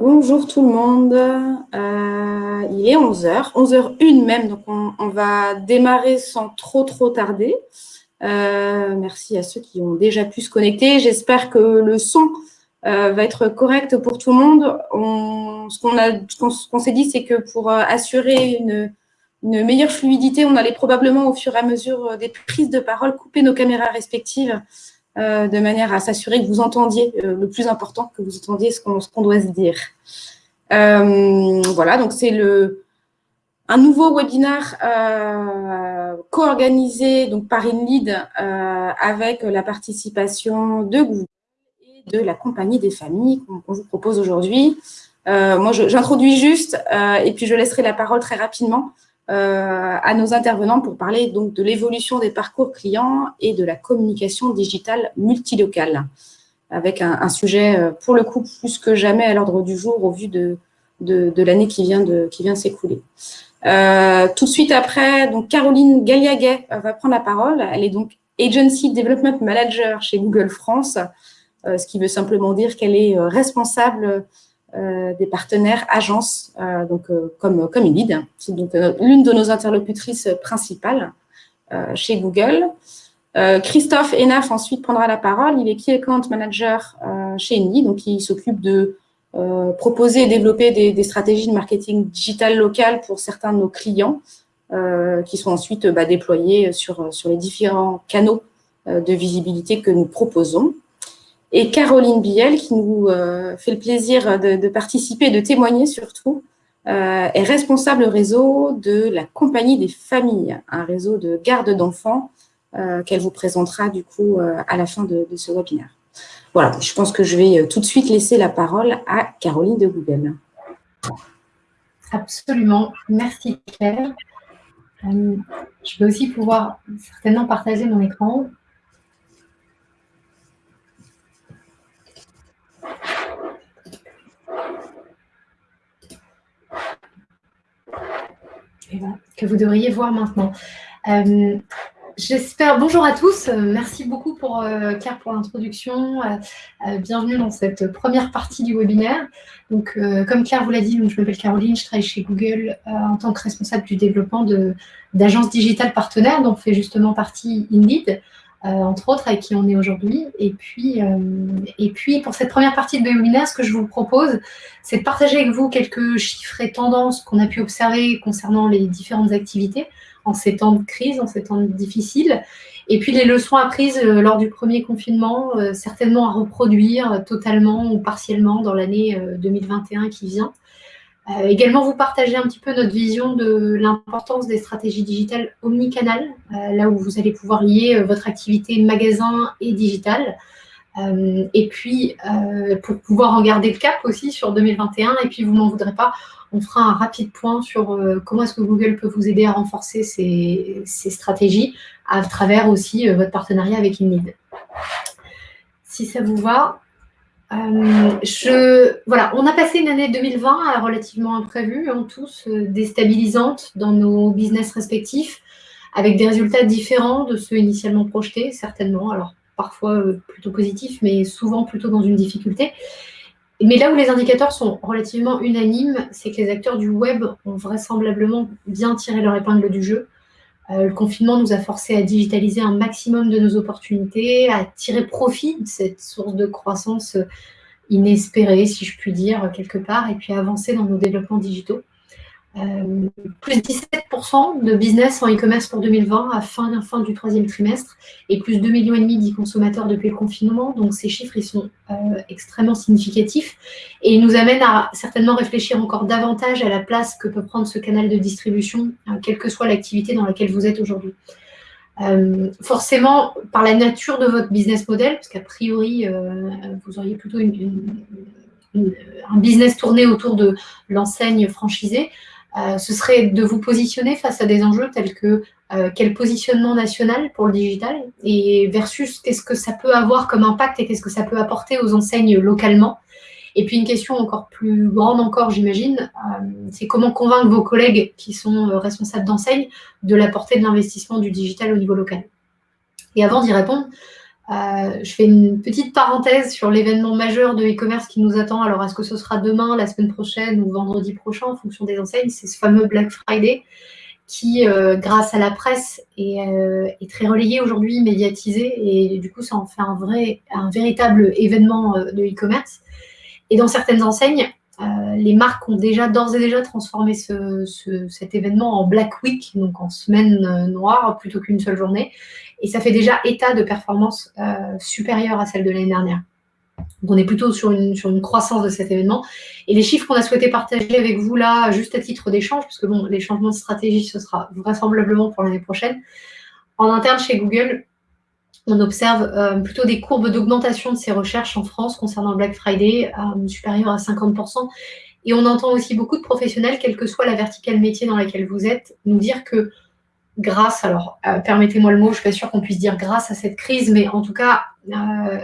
Bonjour tout le monde, euh, il est 11h, 11h01 même, donc on, va démarrer sans trop trop tarder. Euh, merci à ceux qui ont déjà pu se connecter, j'espère que le son euh, va être correct pour tout le monde. On, ce qu'on s'est dit, c'est que pour assurer une, meilleure fluidité, on allait probablement au fur et à mesure des prises de parole couper nos caméras respectives euh, de manière à s'assurer que vous entendiez euh, le plus important, que vous entendiez ce qu'on doit se dire. Euh, voilà, donc c'est le un nouveau webinaire co-organisé par InLead avec la participation de Google et de la compagnie des familles qu'on vous propose aujourd'hui. moi, j'introduis juste et puis je laisserai la parole très rapidement à nos intervenants pour parler donc de l'évolution des parcours clients et de la communication digitale multilocale, avec un, sujet, euh, pour le coup, plus que jamais à l'ordre du jour au vu de, de, l'année qui vient de, qui vient s'écouler. Euh, tout de suite après, donc Caroline Galliaguet va prendre la parole. Elle est donc Agency Development Manager chez Google France, ce qui veut simplement dire qu'elle est responsable euh, des partenaires agences, euh, donc euh, comme comme. C'est donc l'une de nos interlocutrices principales chez Google. Christophe Enaf ensuite prendra la parole. Il est Key Account Manager chez Indeed, donc il s'occupe de proposer et développer des, stratégies de marketing digital local pour certains de nos clients, qui sont ensuite bah, déployés sur les différents canaux de visibilité que nous proposons et Caroline Biel, qui nous euh, fait le plaisir de, participer et de témoigner surtout, euh, est responsable réseau de la Compagnie des familles, un réseau de garde d'enfants euh, qu'elle vous présentera du coup à la fin de, ce webinaire. Voilà, je pense que je vais tout de suite laisser la parole à Caroline de Google. Absolument, merci Claire. je vais aussi pouvoir certainement partager mon écran. Que vous devriez voir maintenant. Euh, j'espère, bonjour à tous, merci beaucoup pour euh, Claire pour l'introduction, euh, bienvenue dans cette première partie du webinaire. Donc, comme Claire vous l'a dit, je m'appelle Caroline, je travaille chez Google en tant que responsable du développement d'agences digitales partenaires, dont fait justement partie Indeed. Euh, entre autres, avec qui on est aujourd'hui. Et, puis, euh, et puis, pour cette première partie de webinaire, ce que je vous propose, c'est de partager avec vous quelques chiffres et tendances qu'on a pu observer concernant les différentes activités en ces temps de crise, en ces temps difficiles. Et puis, les leçons apprises euh, lors du premier confinement, certainement à reproduire totalement ou partiellement dans l'année 2021 qui vient. Euh, également, vous partagez un petit peu notre vision de l'importance des stratégies digitales omnicanales, euh, là où vous allez pouvoir lier euh, votre activité magasin et digital. et puis, pour pouvoir en garder le cap aussi sur 2021, et puis vous n'en voudrez pas, on fera un rapide point sur comment est-ce que Google peut vous aider à renforcer ces, ces stratégies à travers aussi votre partenariat avec InNeed. Si ça vous va, euh, voilà, on a passé une année 2020 relativement imprévue, en hein, tous euh, déstabilisante dans nos business respectifs, avec des résultats différents de ceux initialement projetés, certainement. Alors, parfois euh, plutôt positifs, mais souvent plutôt dans une difficulté. Mais là où les indicateurs sont relativement unanimes, c'est que les acteurs du web ont vraisemblablement bien tiré leur épingle du jeu. Euh, le confinement nous a forcé à digitaliser un maximum de nos opportunités, à tirer profit de cette source de croissance inespérée, si je puis dire, quelque part, et puis à avancer dans nos développements digitaux. Euh, plus 17% de business en e-commerce pour 2020 à fin, fin du troisième trimestre et plus 2,5 millions d'e consommateurs depuis le confinement. Donc ces chiffres ils sont euh, extrêmement significatifs et ils nous amènent à certainement réfléchir encore davantage à la place que peut prendre ce canal de distribution, euh, quelle que soit l'activité dans laquelle vous êtes aujourd'hui. forcément, par la nature de votre business model, parce qu'a priori, vous auriez plutôt un business tourné autour de l'enseigne franchisée, ce serait de vous positionner face à des enjeux tels que euh, quel positionnement national pour le digital et versus qu'est-ce que ça peut avoir comme impact et qu'est-ce que ça peut apporter aux enseignes localement. Et puis une question encore plus grande encore, j'imagine, euh, c'est comment convaincre vos collègues qui sont responsables d'enseigne de la portée de l'investissement du digital au niveau local? Et avant d'y répondre, je fais une petite parenthèse sur l'événement majeur de e-commerce qui nous attend. Alors, est-ce que ce sera demain, la semaine prochaine ou vendredi prochain en fonction des enseignes? C'est ce fameux Black Friday qui, grâce à la presse, est, est très relayé aujourd'hui, médiatisé. Et du coup, ça en fait un, vrai, un véritable événement de e-commerce. Et dans certaines enseignes, euh, les marques ont déjà d'ores et déjà transformé cet événement en Black Week, donc en semaine euh, noire plutôt qu'une seule journée. Et ça fait déjà état de performance euh, supérieure à celle de l'année dernière. Donc on est plutôt sur une, sur une croissance de cet événement. Et les chiffres qu'on a souhaité partager avec vous là, juste à titre d'échange, parce que bon, les changements de stratégie, ce sera vraisemblablement pour l'année prochaine. En interne chez Google, on observe euh, plutôt des courbes d'augmentation de ces recherches en France concernant Black Friday euh, supérieures à 50%. Et on entend aussi beaucoup de professionnels, quelle que soit la verticale métier dans laquelle vous êtes, nous dire que grâce, alors euh, permettez-moi le mot, je suis pas sûre qu'on puisse dire grâce à cette crise, mais en tout cas,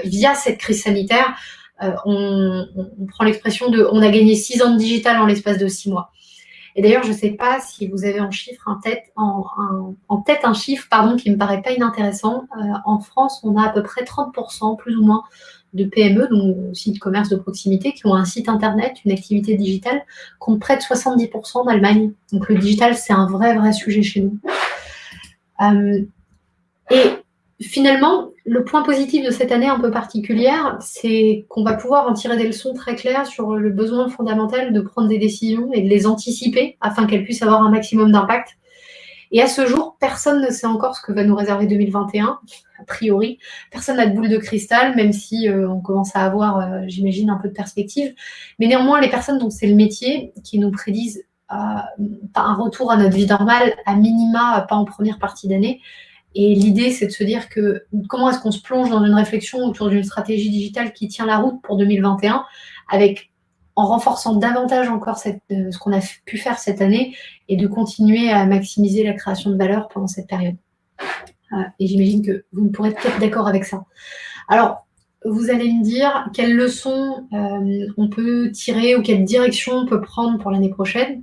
via cette crise sanitaire, on, on, prend l'expression de on a gagné six ans de digital en l'espace de six mois. Et d'ailleurs, je ne sais pas si vous avez en, chiffre, tête, en, tête un chiffre pardon, qui ne me paraît pas inintéressant. Euh, en France, on a à peu près 30%, plus ou moins, de PME, donc aussi de commerce de proximité, qui ont un site internet, une activité digitale, contre près de 70% en Allemagne. Donc le digital, c'est un vrai, vrai sujet chez nous. Euh, et finalement, le point positif de cette année un peu particulière, c'est qu'on va pouvoir en tirer des leçons très claires sur le besoin fondamental de prendre des décisions et de les anticiper afin qu'elles puissent avoir un maximum d'impact. Et à ce jour, personne ne sait encore ce que va nous réserver 2021, a priori. Personne n'a de boule de cristal, même si euh, on commence à avoir, euh, j'imagine, un peu de perspective. Mais néanmoins, les personnes dont c'est le métier qui nous prédisent un retour à notre vie normale, à minima, pas en première partie d'année, et l'idée, c'est de se dire que comment est-ce qu'on se plonge dans une réflexion autour d'une stratégie digitale qui tient la route pour 2021, avec en renforçant davantage encore euh, ce qu'on a pu faire cette année et de continuer à maximiser la création de valeur pendant cette période. Euh, et j'imagine que vous pourrez être d'accord avec ça. Alors, vous allez me dire quelles leçons euh, on peut tirer ou quelle direction on peut prendre pour l'année prochaine.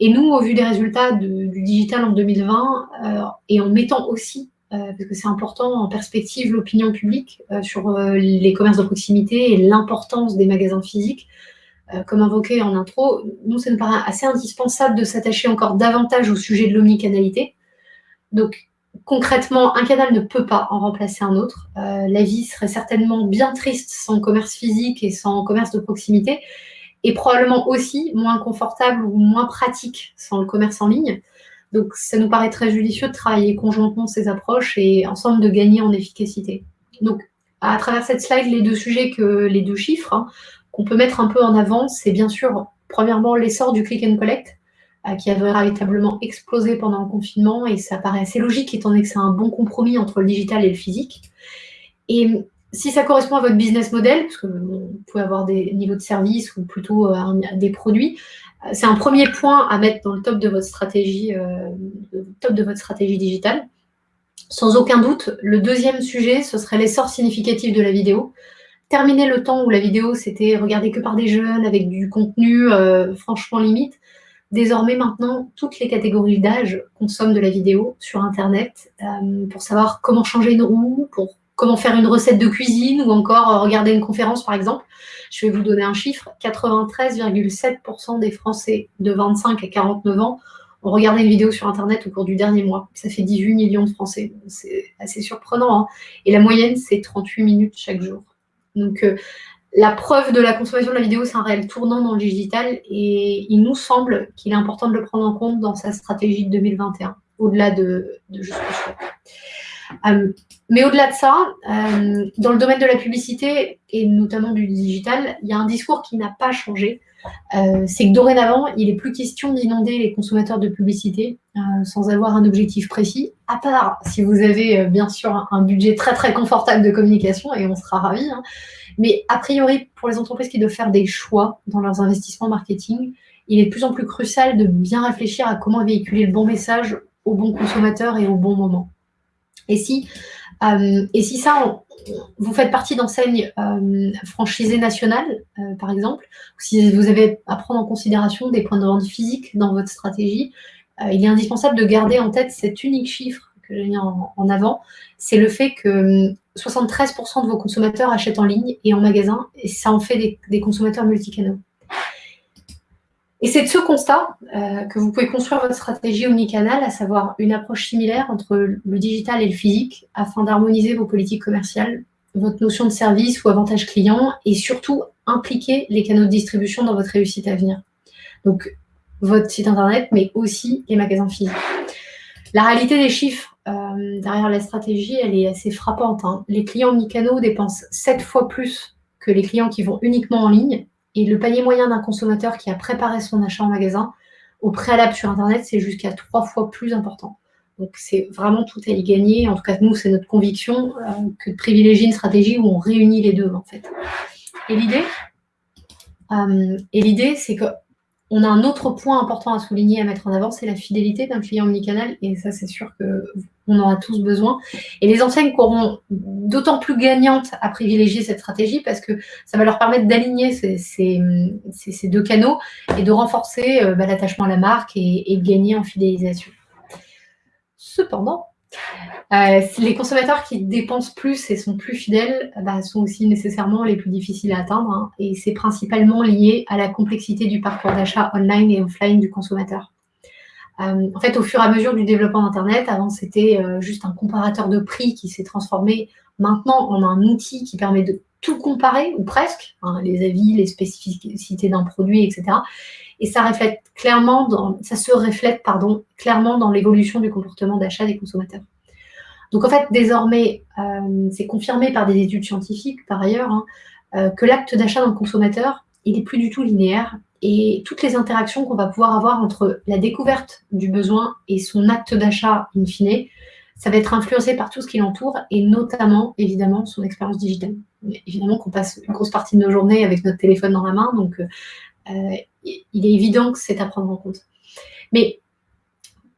Et nous, au vu des résultats du digital en 2020, euh, et en mettant aussi, euh, parce que c'est important, en perspective l'opinion publique sur les commerces de proximité et l'importance des magasins physiques, comme invoqué en intro, nous, ça nous paraît assez indispensable de s'attacher encore davantage au sujet de l'omnicanalité. Donc, concrètement, un canal ne peut pas en remplacer un autre. la vie serait certainement bien triste sans commerce physique et sans commerce de proximité et probablement aussi moins confortable ou moins pratique sans le commerce en ligne. Donc, ça nous paraît très judicieux de travailler conjointement ces approches et ensemble de gagner en efficacité. Donc, à travers cette slide, les deux sujets, que les deux chiffres hein, qu'on peut mettre un peu en avant, c'est bien sûr, premièrement, l'essor du click and collect, euh, qui a véritablement explosé pendant le confinement, et ça paraît assez logique, étant donné que c'est un bon compromis entre le digital et le physique. Et si ça correspond à votre business model, parce que vous pouvez avoir des niveaux de service ou plutôt euh, des produits, euh, c'est un premier point à mettre dans le top de votre stratégie, euh, top de votre stratégie digitale. Sans aucun doute, le deuxième sujet, ce serait l'essor significatif de la vidéo. Terminer le temps où la vidéo, c'était regardé que par des jeunes avec du contenu franchement limite. Désormais, maintenant, toutes les catégories d'âge consomment de la vidéo sur Internet pour savoir comment changer une roue, pour comment faire une recette de cuisine ou encore euh, regarder une conférence, par exemple. Je vais vous donner un chiffre. 93,7% des Français de 25 à 49 ans ont regardé une vidéo sur Internet au cours du dernier mois. Ça fait 18 millions de Français. C'est assez surprenant. Hein. Et la moyenne, c'est 38 minutes chaque jour. Donc, euh, la preuve de la consommation de la vidéo, c'est un réel tournant dans le digital et il nous semble qu'il est important de le prendre en compte dans sa stratégie de 2021, au-delà de, juste euh, mais au-delà de ça, euh, dans le domaine de la publicité et notamment du digital, il y a un discours qui n'a pas changé. Euh, c'est que dorénavant, il n'est plus question d'inonder les consommateurs de publicité sans avoir un objectif précis, à part si vous avez bien sûr un budget très très confortable de communication, et on sera ravis. Hein. Mais a priori, pour les entreprises qui doivent faire des choix dans leurs investissements marketing, il est de plus en plus crucial de bien réfléchir à comment véhiculer le bon message au bon consommateur et au bon moment. Et si, euh, et si ça, vous faites partie d'enseignes euh, franchisées nationales, euh, par exemple, si vous avez à prendre en considération des points de vente physiques dans votre stratégie, il est indispensable de garder en tête cet unique chiffre que j'ai mis en, avant, c'est le fait que 73% hum, de vos consommateurs achètent en ligne et en magasin, et ça en fait des, des consommateurs multicanaux. Et c'est de ce constat euh, que vous pouvez construire votre stratégie omnicanal, à savoir une approche similaire entre le digital et le physique, afin d'harmoniser vos politiques commerciales, votre notion de service ou avantage client, et surtout impliquer les canaux de distribution dans votre réussite à venir. Donc, votre site internet, mais aussi les magasins physiques. La réalité des chiffres euh, derrière la stratégie, elle est assez frappante. Hein. Les clients omnicanaux dépensent 7 fois plus que les clients qui vont uniquement en ligne, et le panier moyen d'un consommateur qui a préparé son achat en magasin, au préalable sur Internet, c'est jusqu'à trois fois plus important. Donc, c'est vraiment tout à y gagner. En tout cas, nous, c'est notre conviction euh, que de privilégier une stratégie où on réunit les deux, en fait. Et l'idée, euh, et l'idée, c'est que on a un autre point important à souligner, à mettre en avant, c'est la fidélité d'un client omnicanal. Et ça, c'est sûr qu'on en a tous besoin. Et les enseignes seront d'autant plus gagnantes à privilégier cette stratégie parce que ça va leur permettre d'aligner ces, deux canaux et de renforcer euh, bah, l'attachement à la marque et, et de gagner en fidélisation. Cependant, euh, les consommateurs qui dépensent plus et sont plus fidèles bah, sont aussi nécessairement les plus difficiles à atteindre. Hein, et c'est principalement lié à la complexité du parcours d'achat online et offline du consommateur. Euh, en fait, au fur et à mesure du développement d'Internet, avant c'était euh, juste un comparateur de prix qui s'est transformé maintenant en un outil qui permet de tout comparer, ou presque, hein, les avis, les spécificités d'un produit, etc. Et ça reflète clairement, ça se reflète clairement dans l'évolution du comportement d'achat des consommateurs. Donc en fait, désormais, euh, c'est confirmé par des études scientifiques, par ailleurs, hein, euh, que l'acte d'achat d'un consommateur, il n'est plus du tout linéaire. Et toutes les interactions qu'on va pouvoir avoir entre la découverte du besoin et son acte d'achat in fine, ça va être influencé par tout ce qui l'entoure et notamment, évidemment, son expérience digitale. Évidemment qu'on passe une grosse partie de nos journées avec notre téléphone dans la main, donc euh, il est évident que c'est à prendre en compte. Mais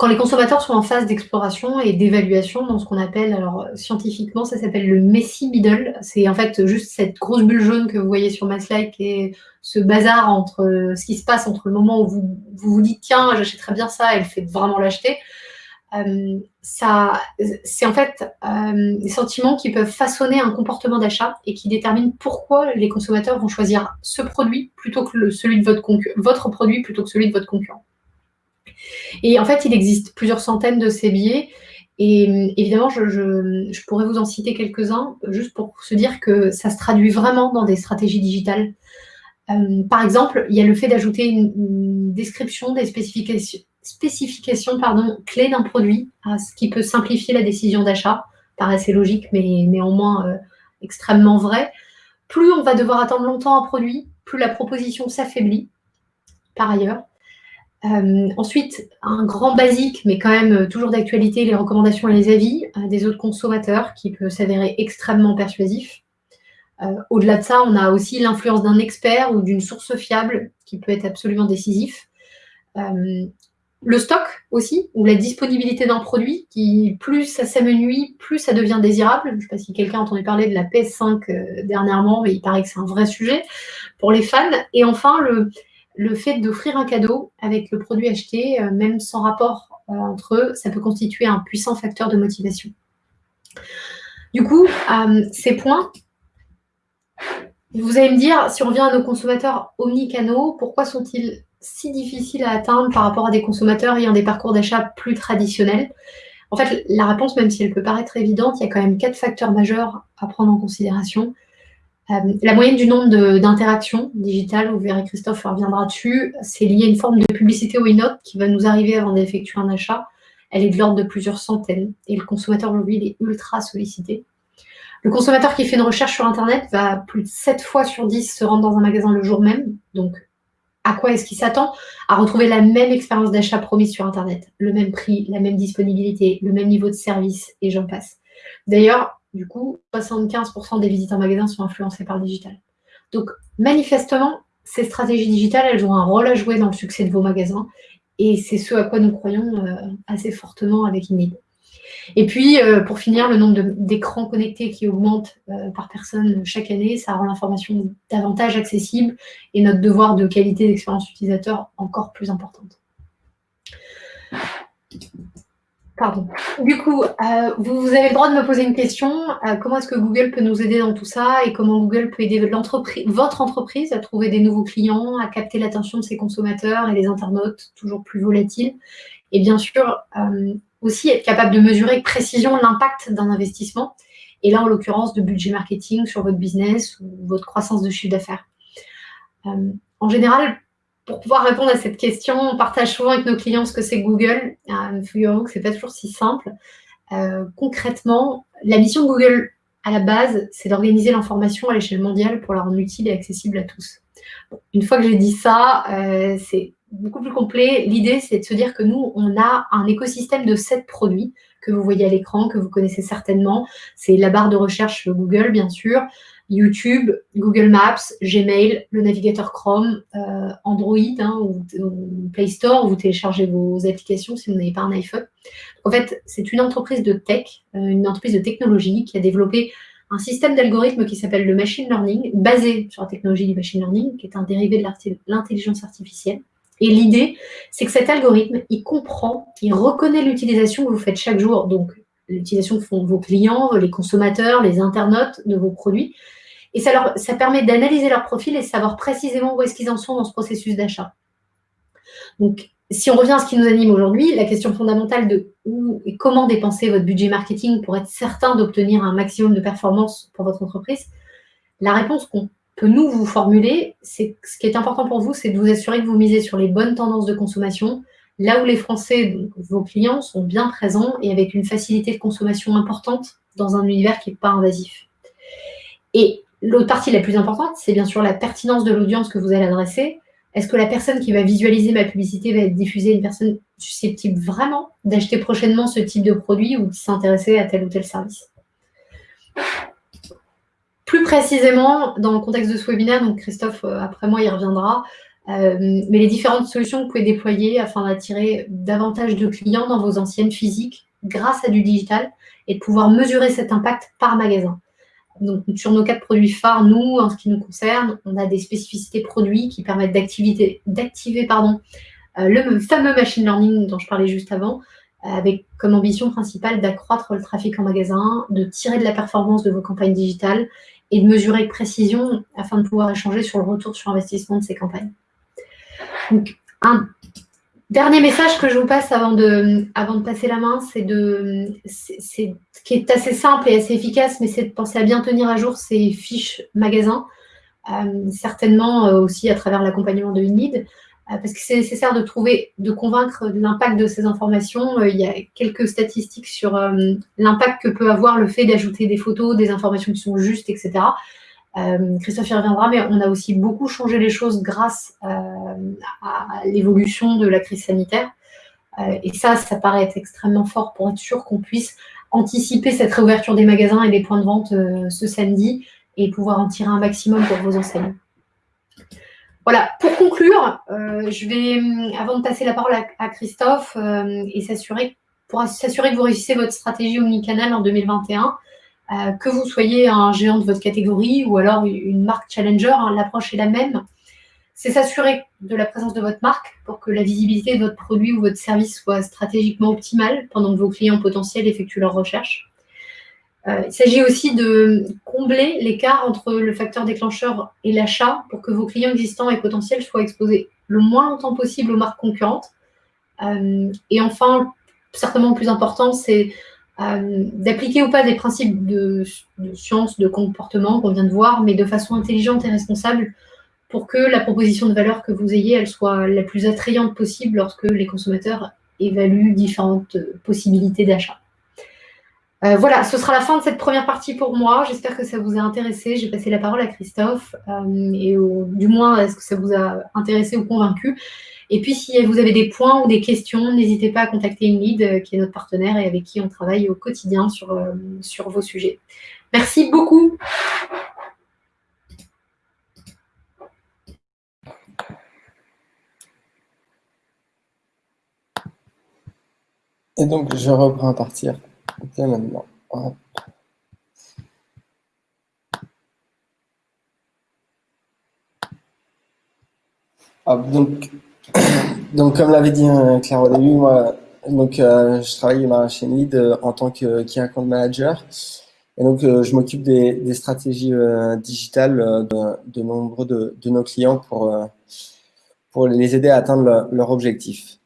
quand les consommateurs sont en phase d'exploration et d'évaluation dans ce qu'on appelle, alors scientifiquement, ça s'appelle le messy middle. C'est en fait juste cette grosse bulle jaune que vous voyez sur ma slide qui est ce bazar entre euh, ce qui se passe entre le moment où vous vous, dites tiens, j'achèterais bien ça et le fait vraiment l'acheter. Euh, ça, c'est en fait euh, des sentiments qui peuvent façonner un comportement d'achat et qui déterminent pourquoi les consommateurs vont choisir ce produit plutôt que celui de votre, votre produit plutôt que celui de votre concurrent. Et en fait, il existe plusieurs centaines de ces biais. Et évidemment, je, pourrais vous en citer quelques-uns, juste pour se dire que ça se traduit vraiment dans des stratégies digitales. Euh, par exemple, il y a le fait d'ajouter une, description des spécifications, spécifications pardon, clés d'un produit, ce qui peut simplifier la décision d'achat. Paraît assez logique, mais néanmoins euh, extrêmement vrai. Plus on va devoir attendre longtemps un produit, plus la proposition s'affaiblit, par ailleurs. Euh, ensuite, un grand basique, mais quand même euh, toujours d'actualité, les recommandations et les avis des autres consommateurs qui peut s'avérer extrêmement persuasif. Au-delà de ça, on a aussi l'influence d'un expert ou d'une source fiable qui peut être absolument décisif. Le stock aussi, ou la disponibilité d'un produit, qui plus ça s'amenuit, plus ça devient désirable. Je ne sais pas si quelqu'un a entendu parler de la PS5 dernièrement, mais il paraît que c'est un vrai sujet pour les fans. Et enfin, le, fait d'offrir un cadeau avec le produit acheté, euh, même sans rapport euh, entre eux, ça peut constituer un puissant facteur de motivation. Du coup, euh, ces points, vous allez me dire, si on revient à nos consommateurs omnicanaux, pourquoi sont-ils si difficiles à atteindre par rapport à des consommateurs ayant des parcours d'achat plus traditionnels En fait, la réponse, même si elle peut paraître évidente, il y a quand même quatre facteurs majeurs à prendre en considération. Euh, la moyenne du nombre d'interactions digitales, vous verrez Christophe reviendra dessus, c'est lié à une forme de publicité ou une note qui va nous arriver avant d'effectuer un achat. Elle est de l'ordre de plusieurs centaines et le consommateur aujourd'hui il est ultra sollicité. Le consommateur qui fait une recherche sur Internet va plus de 7 fois sur 10 se rendre dans un magasin le jour même. Donc, à quoi est-ce qu'il s'attend À retrouver la même expérience d'achat promise sur Internet, le même prix, la même disponibilité, le même niveau de service et j'en passe. D'ailleurs, du coup, 75% des visites en magasin sont influencées par le digital. Donc, manifestement, ces stratégies digitales, elles ont un rôle à jouer dans le succès de vos magasins. Et c'est ce à quoi nous croyons euh, assez fortement avec Inid. Et puis, euh, pour finir, le nombre d'écrans connectés qui augmente euh, par personne chaque année, ça rend l'information davantage accessible et notre devoir de qualité d'expérience utilisateur encore plus importante. Pardon. Du coup, euh, vous, avez le droit de me poser une question. Comment est-ce que Google peut nous aider dans tout ça et comment Google peut aider votre entreprise à trouver des nouveaux clients, à capter l'attention de ses consommateurs et des internautes toujours plus volatiles? Et bien sûr, aussi être capable de mesurer avec précision l'impact d'un investissement et là, en l'occurrence, de budget marketing sur votre business ou votre croissance de chiffre d'affaires. en général, pour pouvoir répondre à cette question, on partage souvent avec nos clients ce que c'est Google. Euh, Figurez-vous que ce n'est pas toujours si simple. Euh, concrètement, la mission de Google à la base, c'est d'organiser l'information à l'échelle mondiale pour la rendre utile et accessible à tous. une fois que j'ai dit ça, euh, c'est beaucoup plus complet. L'idée, c'est de se dire que nous, on a un écosystème de sept produits que vous voyez à l'écran, que vous connaissez certainement. C'est la barre de recherche Google, bien sûr. YouTube, Google Maps, Gmail, le navigateur Chrome, euh, Android hein, ou, Play Store, où vous téléchargez vos applications si vous n'avez pas un iPhone. En fait, c'est une entreprise de tech, euh, une entreprise de technologie qui a développé un système d'algorithmes qui s'appelle le machine learning, basé sur la technologie du machine learning, qui est un dérivé de l'intelligence artificielle. Et l'idée, c'est que cet algorithme, il comprend, il reconnaît l'utilisation que vous faites chaque jour, donc l'utilisation que font vos clients, les consommateurs, les internautes de vos produits, et ça, leur, permet d'analyser leur profil et de savoir précisément où est-ce qu'ils en sont dans ce processus d'achat. Donc, si on revient à ce qui nous anime aujourd'hui, la question fondamentale de où et comment dépenser votre budget marketing pour être certain d'obtenir un maximum de performance pour votre entreprise, la réponse qu'on peut nous vous formuler, c'est ce qui est important pour vous, c'est de vous assurer que vous misez sur les bonnes tendances de consommation, là où les Français, donc vos clients, sont bien présents et avec une facilité de consommation importante dans un univers qui n'est pas invasif. Et L'autre partie la plus importante, c'est bien sûr la pertinence de l'audience que vous allez adresser. Est-ce que la personne qui va visualiser ma publicité va être diffusée une personne susceptible vraiment d'acheter prochainement ce type de produit ou de s'intéresser à tel ou tel service? Plus précisément, dans le contexte de ce webinaire, donc Christophe, euh, après moi, y reviendra, euh, mais les différentes solutions que vous pouvez déployer afin d'attirer davantage de clients dans vos anciennes physiques grâce à du digital et de pouvoir mesurer cet impact par magasin. Sur nos quatre produits phares, nous, en ce qui nous concerne, on a des spécificités produits qui permettent d'activer euh, le fameux machine learning dont je parlais juste avant, avec comme ambition principale d'accroître le trafic en magasin, de tirer de la performance de vos campagnes digitales et de mesurer avec précision afin de pouvoir échanger sur le retour sur investissement de ces campagnes. Un Dernier message que je vous passe avant de, passer la main, c'est de, qui est assez simple et assez efficace, mais c'est de penser à bien tenir à jour ces fiches magasins, euh, certainement euh, aussi à travers l'accompagnement de INID, euh, parce que c'est nécessaire de trouver, de convaincre l'impact de ces informations. il y a quelques statistiques sur l'impact que peut avoir le fait d'ajouter des photos, des informations qui sont justes, etc. Euh, Christophe y reviendra, mais on a aussi beaucoup changé les choses grâce euh, à l'évolution de la crise sanitaire. Euh, et ça, ça paraît être extrêmement fort pour être sûr qu'on puisse anticiper cette réouverture des magasins et des points de vente ce samedi et pouvoir en tirer un maximum pour vos enseignes. Voilà, pour conclure, je vais, avant de passer la parole à, Christophe et s'assurer, pour s'assurer que vous réussissez votre stratégie omnicanal en 2021, euh, que vous soyez un géant de votre catégorie ou alors une marque challenger, hein, l'approche est la même. C'est s'assurer de la présence de votre marque pour que la visibilité de votre produit ou votre service soit stratégiquement optimale pendant que vos clients potentiels effectuent leurs recherches. Euh, il s'agit aussi de combler l'écart entre le facteur déclencheur et l'achat pour que vos clients existants et potentiels soient exposés le moins longtemps possible aux marques concurrentes. Euh, et enfin, certainement le plus important, c'est euh, d'appliquer ou pas des principes de, science, de comportement qu'on vient de voir, mais de façon intelligente et responsable pour que la proposition de valeur que vous ayez, elle soit la plus attrayante possible lorsque les consommateurs évaluent différentes possibilités d'achat. Euh, voilà, ce sera la fin de cette première partie pour moi. J'espère que ça vous a intéressé. J'ai passé la parole à Christophe euh, et du moins, est-ce que ça vous a intéressé ou convaincu? Et puis, si vous avez des points ou des questions, n'hésitez pas à contacter Ingrid, euh, qui est notre partenaire et avec qui on travaille au quotidien sur, sur vos sujets. Merci beaucoup. Et donc, je reprends à partir maintenant. donc, donc, comme l'avait dit euh, Claire au début, moi, Donc, je travaille chez Lead en tant que Key Account Manager. Et donc, je m'occupe des, stratégies digitales de, nombreux de, nos clients pour, pour les aider à atteindre leur, leur objectif.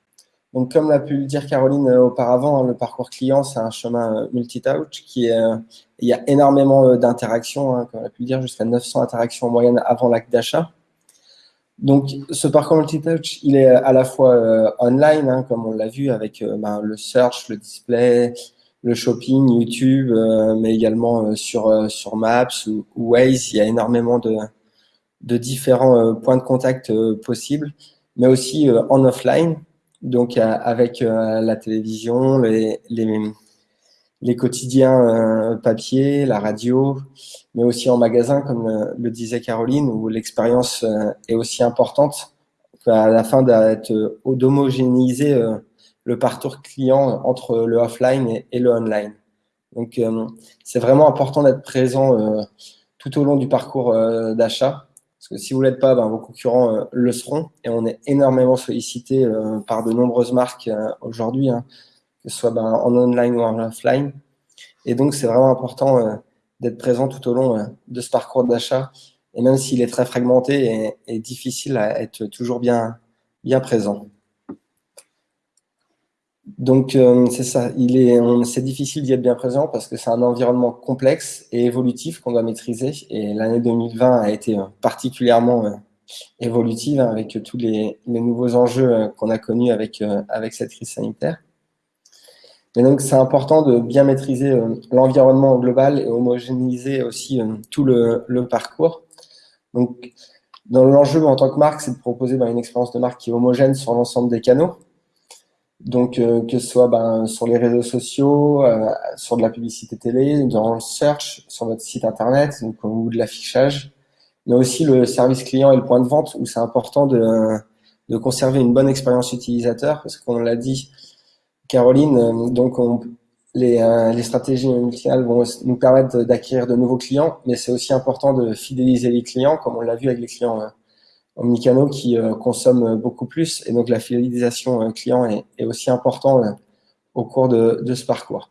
Donc, comme l'a pu le dire Caroline auparavant, hein, le parcours client, c'est un chemin multi-touch qui est, il y a énormément d'interactions, hein, comme on a pu le dire, jusqu'à 900 interactions en moyenne avant l'acte d'achat. Donc, ce parcours multi-touch, il est à la fois euh, online, hein, comme on l'a vu, avec euh, ben, le search, le display, le shopping, YouTube, euh, mais également sur, sur Maps ou, Waze. Il y a énormément de, de différents points de contact possibles, mais aussi en offline, donc avec la télévision, les, les, les quotidiens euh, papier, la radio, mais aussi en magasin, comme le, disait Caroline, où l'expérience euh, est aussi importante à la fin d'homogénéiser euh, le parcours client entre le offline et, le online. Donc, c'est vraiment important d'être présent tout au long du parcours d'achat. Parce que si vous ne l'êtes pas, ben, vos concurrents le seront. Et on est énormément sollicité par de nombreuses marques aujourd'hui, hein, que ce soit ben, en online ou en offline. Et donc, c'est vraiment important euh, d'être présent tout au long euh, de ce parcours d'achat. Et même s'il est très fragmenté et, difficile à être toujours bien, bien présent. Donc, euh, c'est ça. C'est difficile d'y être bien présent parce que c'est un environnement complexe et évolutif qu'on doit maîtriser. Et l'année 2020 a été particulièrement évolutive hein, avec tous les, nouveaux enjeux qu'on a connus avec, cette crise sanitaire. Et donc, c'est important de bien maîtriser euh, l'environnement global et homogénéiser aussi euh, tout le, parcours. Donc, dans l'enjeu en tant que marque, c'est de proposer ben, une expérience de marque qui est homogène sur l'ensemble des canaux. Donc, euh, que ce soit ben, sur les réseaux sociaux, sur de la publicité télé, dans le search, sur votre site internet ou de l'affichage, mais aussi le service client et le point de vente où c'est important de, de conserver une bonne expérience utilisateur parce qu'on l'a dit, Caroline, euh, donc les, euh, les, stratégies multicanales vont nous permettre d'acquérir de nouveaux clients, mais c'est aussi important de fidéliser les clients, comme on l'a vu avec les clients euh, omnicanaux qui consomment beaucoup plus. Et donc, la fidélisation client est, aussi important au cours de, ce parcours.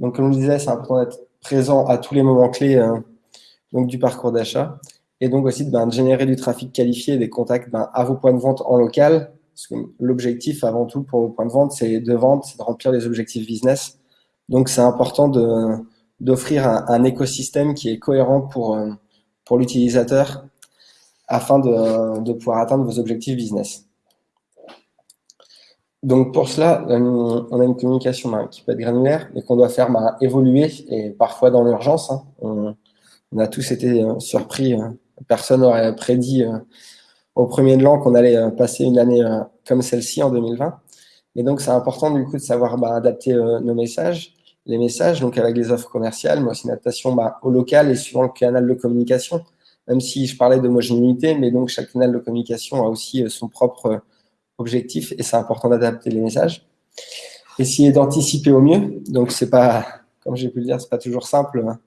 Donc, comme je disais, c'est important d'être présent à tous les moments clés donc, du parcours d'achat. Et donc aussi ben, de générer du trafic qualifié, des contacts ben, à vos points de vente en local, parce que l'objectif, avant tout, pour vos points de vente, c'est de vendre, c'est de remplir les objectifs business. Donc, c'est important d'offrir un, un, écosystème qui est cohérent pour, euh, pour l'utilisateur afin de, pouvoir atteindre vos objectifs business. Donc, pour cela, on a une communication qui peut être granulaire, mais qu'on doit faire évoluer, et parfois dans l'urgence. Hein. on, a tous été euh, surpris, euh, personne n'aurait prédit au premier de l'an qu'on allait euh, passer une année euh, comme celle-ci en 2020. Et donc, c'est important du coup de savoir bah, adapter euh, nos messages, les messages, donc avec les offres commerciales, mais aussi une adaptation bah, au local et suivant le canal de communication. Même si je parlais d'homogénéité, mais donc chaque canal de communication a aussi son propre objectif et c'est important d'adapter les messages. Essayer d'anticiper au mieux. Donc, c'est pas, comme j'ai pu le dire, c'est pas toujours simple. Hein.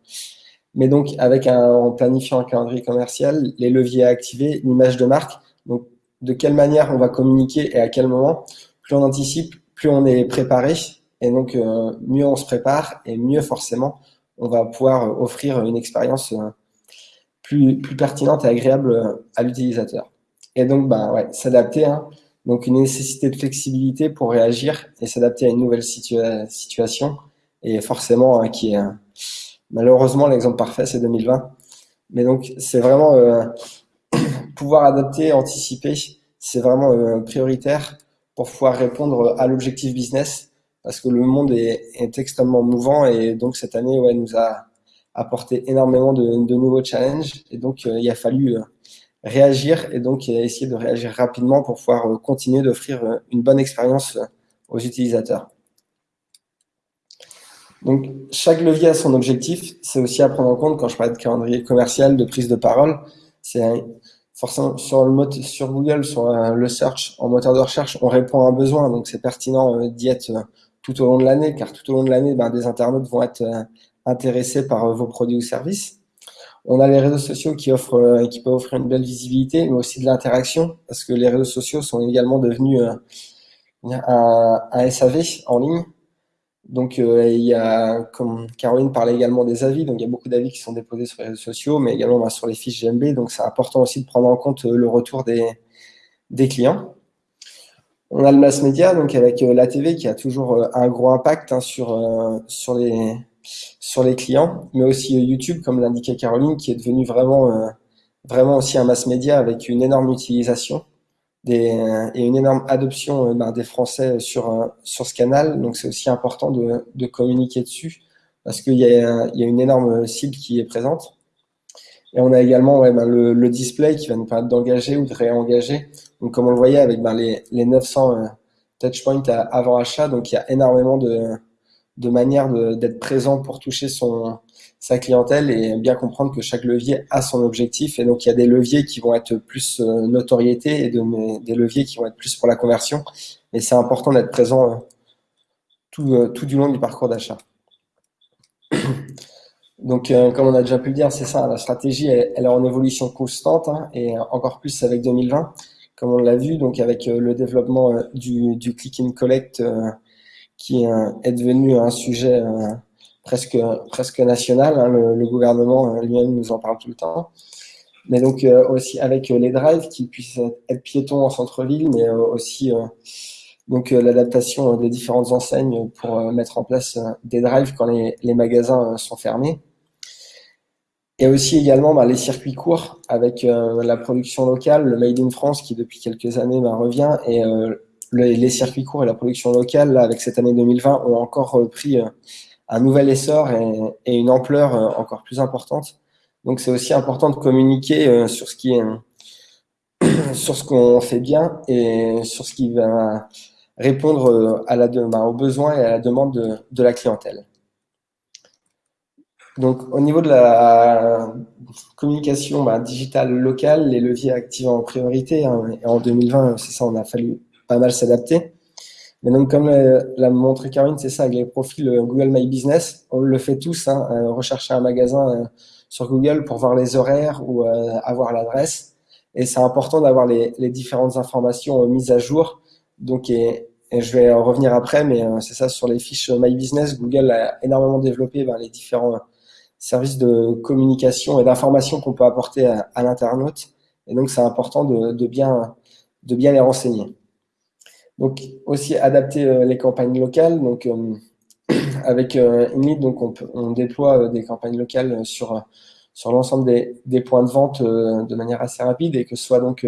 Mais donc, avec un, planifiant un calendrier commercial, les leviers à activer, l'image de marque, donc de quelle manière on va communiquer et à quel moment, plus on anticipe, plus on est préparé. Et donc, euh, mieux on se prépare et mieux forcément, on va pouvoir offrir une expérience euh, plus, plus pertinente et agréable euh, à l'utilisateur. Et donc, bah, ouais, s'adapter. Hein. donc, une nécessité de flexibilité pour réagir et s'adapter à une nouvelle situation. Et forcément, hein, qui est Malheureusement, l'exemple parfait, c'est 2020. Mais donc, c'est vraiment euh, pouvoir adapter, anticiper, c'est vraiment euh, prioritaire pour pouvoir répondre à l'objectif business parce que le monde est, extrêmement mouvant et donc cette année, ouais, nous a apporté énormément de, nouveaux challenges et donc euh, il a fallu réagir et donc essayer de réagir rapidement pour pouvoir continuer d'offrir une bonne expérience aux utilisateurs. Donc, chaque levier a son objectif. C'est aussi à prendre en compte quand je parle de calendrier commercial, de prise de parole. C'est forcément sur le sur Google, sur euh, le search, en moteur de recherche, on répond à un besoin. Donc, c'est pertinent euh, d'y être euh, tout au long de l'année, car tout au long de l'année, ben, des internautes vont être intéressés par vos produits ou services. On a les réseaux sociaux qui offrent, qui peuvent offrir une belle visibilité, mais aussi de l'interaction, parce que les réseaux sociaux sont également devenus un, un SAV en ligne. Donc, il y a, comme Caroline parlait également des avis, donc il y a beaucoup d'avis qui sont déposés sur les réseaux sociaux, mais également bah, sur les fiches GMB. Donc, c'est important aussi de prendre en compte le retour des, des clients. On a le mass media, donc avec la TV qui a toujours un gros impact hein, sur, sur, les, sur les clients, mais aussi YouTube, comme l'indiquait Caroline, qui est devenu vraiment, vraiment aussi un mass media avec une énorme utilisation des, et une énorme adoption euh, ben, des Français sur, euh, sur ce canal. Donc, c'est aussi important de, de, communiquer dessus parce qu'il y, y, a une énorme cible qui est présente. Et on a également ben, le, le, display qui va nous permettre d'engager ou de réengager. Donc, comme on le voyait avec ben, les, les 900 euh, touchpoints avant achat, donc il y a énormément de, de manières d'être présent pour toucher son, sa clientèle et bien comprendre que chaque levier a son objectif. Et donc, il y a des leviers qui vont être plus euh, notoriété et de, des leviers qui vont être plus pour la conversion. Et c'est important d'être présent euh, tout, euh, tout, du long du parcours d'achat. Donc, comme on a déjà pu le dire, c'est ça, la stratégie, elle, est en évolution constante hein, et encore plus avec 2020, comme on l'a vu, donc avec le développement du, du click and collect qui est devenu un sujet presque, presque national. Hein, le, gouvernement euh, lui-même nous en parle tout le temps. Mais donc euh, aussi avec euh, les drives qui puissent être piétons en centre-ville, mais aussi donc l'adaptation des différentes enseignes pour mettre en place des drives quand les, les magasins sont fermés. Et aussi également bah, les circuits courts avec la production locale, le Made in France qui depuis quelques années bah, revient et les circuits courts et la production locale avec cette année 2020 ont encore pris un nouvel essor et, une ampleur euh, encore plus importante. Donc c'est aussi important de communiquer euh, sur ce qui est sur ce qu'on fait bien et sur ce qui va répondre euh, à la, bah, aux besoins et à la demande de, la clientèle. Donc au niveau de la communication bah, digitale locale, les leviers activés en priorité, hein, en 2020, c'est ça, on a fallu pas mal s'adapter. Mais donc, comme l'a montré Karine, c'est ça, avec les profils euh, Google My Business, on le fait tous, hein, euh, rechercher un magasin euh, sur Google pour voir les horaires ou avoir l'adresse. Et c'est important d'avoir les, les, différentes informations mises à jour. Donc, et, je vais en revenir après, mais c'est ça, sur les fiches My Business, Google a énormément développé ben, les différents services de communication et d'information qu'on peut apporter à, à l'internaute. Et donc, c'est important de, de, bien, de bien les renseigner. Donc aussi adapter euh, les campagnes locales. Donc euh, avec euh, Init, donc on, on déploie des campagnes locales sur sur l'ensemble des, des, points de vente de manière assez rapide et que ce soit donc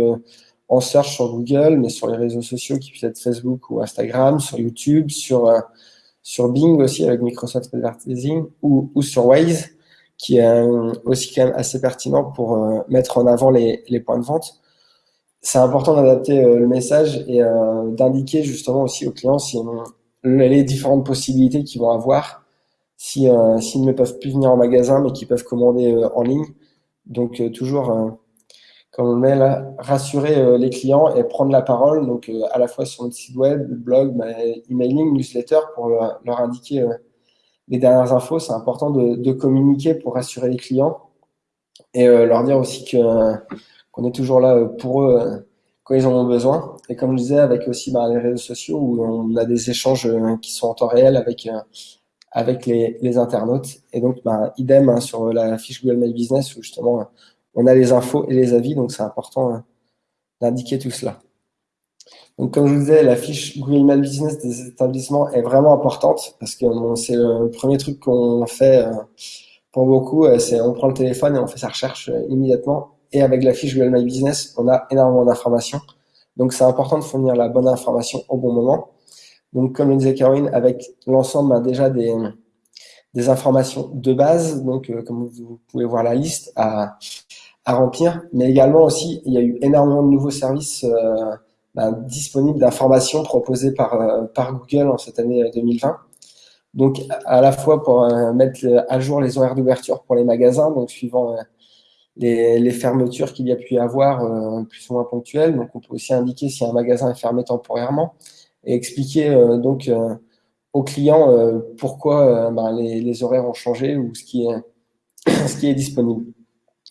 en search sur Google, mais sur les réseaux sociaux qui puissent être Facebook ou Instagram, sur YouTube, sur sur Bing aussi avec Microsoft Advertising ou, ou sur Waze qui est aussi quand même assez pertinent pour mettre en avant les, les points de vente c'est important d'adapter euh, le message et euh, d'indiquer justement aussi aux clients si, les différentes possibilités qu'ils vont avoir si euh, s'ils ne peuvent plus venir en magasin mais qu'ils peuvent commander en ligne. Donc toujours, comme on le met là, rassurer les clients et prendre la parole, donc à la fois sur notre site web, blog, bah, emailing, newsletter pour leur, indiquer les dernières infos. C'est important de, communiquer pour rassurer les clients et leur dire aussi que on est toujours là euh, pour eux euh, quand ils en ont besoin. Et comme je disais, avec aussi bah, les réseaux sociaux où on a des échanges euh, qui sont en temps réel avec les, internautes. Et donc, bah, idem hein, sur la fiche Google My Business où justement on a les infos et les avis, donc c'est important d'indiquer tout cela. Donc, comme je vous disais, la fiche Google My Business des établissements est vraiment importante parce que c'est le premier truc qu'on fait pour beaucoup, c'est on prend le téléphone et on fait sa recherche immédiatement et avec la fiche Google My Business, on a énormément d'informations. Donc, c'est important de fournir la bonne information au bon moment. Donc, comme le disait Caroline, avec l'ensemble bah, déjà des, des informations de base, donc euh, comme vous pouvez voir la liste à, à remplir, mais également aussi, il y a eu énormément de nouveaux services euh, bah, disponibles d'informations proposées par, euh, par Google en cette année 2020. Donc, à la fois pour mettre à jour les horaires d'ouverture pour les magasins, donc suivant les, fermetures qu'il y a pu y avoir euh, plus ou moins ponctuelles. Donc, on peut aussi indiquer si un magasin est fermé temporairement et expliquer euh, donc euh, aux clients pourquoi ben, les, horaires ont changé ou ce qui est, disponible.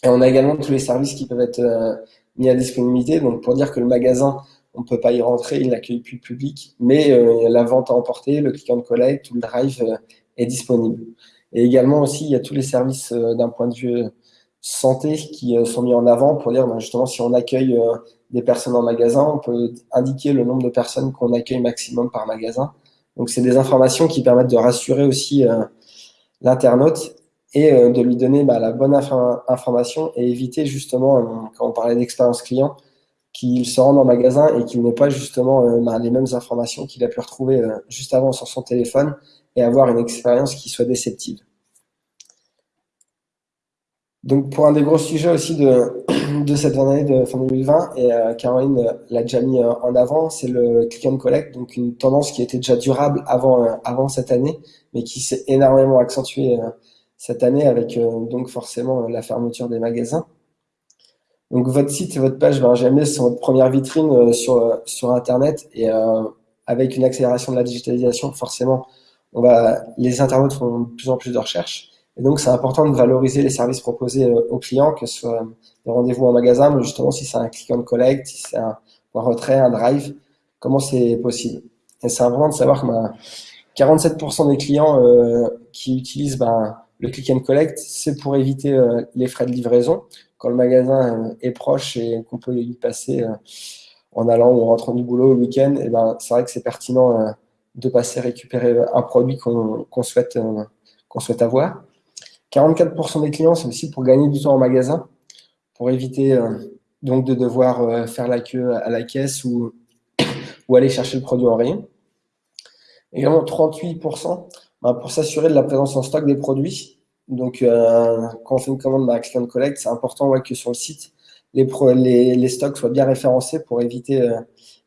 Et on a également tous les services qui peuvent être mis à disponibilité. Donc, pour dire que le magasin, on ne peut pas y rentrer, il n'accueille plus le public, mais la vente à emporter, le click and collect ou le drive est disponible. Et également aussi, il y a tous les services d'un point de vue santé qui sont mis en avant pour dire ben, justement si on accueille des personnes en magasin, on peut indiquer le nombre de personnes qu'on accueille maximum par magasin. Donc, c'est des informations qui permettent de rassurer aussi l'internaute et euh, de lui donner bah, la bonne information et éviter justement, euh, quand on parlait d'expérience client, qu'il se rende en magasin et qu'il n'ait pas justement euh, bah, les mêmes informations qu'il a pu retrouver juste avant sur son téléphone et avoir une expérience qui soit déceptive. Donc pour un des gros sujets aussi de, cette année de fin 2020, et Caroline l'a déjà mis en avant, c'est le click and collect, donc une tendance qui était déjà durable avant, avant cette année, mais qui s'est énormément accentuée cette année avec euh, donc forcément la fermeture des magasins. Donc votre site et votre page Benjamin sont votre première vitrine euh, sur, euh, sur Internet et avec une accélération de la digitalisation, forcément, on va, les internautes font de plus en plus de recherches. Et donc, c'est important de valoriser les services proposés aux clients, que ce soit des rendez-vous en magasin, mais justement, si c'est un click and collect, si c'est un, retrait, un drive, comment c'est possible? Et c'est important de savoir que 47% ben, des clients qui utilisent ben, le click and collect, c'est pour éviter euh, les frais de livraison. Quand le magasin euh, est proche et qu'on peut y passer euh, en allant ou en rentrant du boulot le week-end, et ben, c'est vrai que c'est pertinent de passer récupérer un produit qu'on souhaite, qu'on souhaite avoir. 44% des clients, c'est aussi pour gagner du temps en magasin, pour éviter donc de devoir faire la queue à la caisse ou, ou aller chercher le produit en rayon. Également 38%, bah, pour s'assurer de la présence en stock des produits. Donc, euh, quand on fait une commande dans Click Collect, c'est important que sur le site, les, les, stocks soient bien référencés pour éviter euh,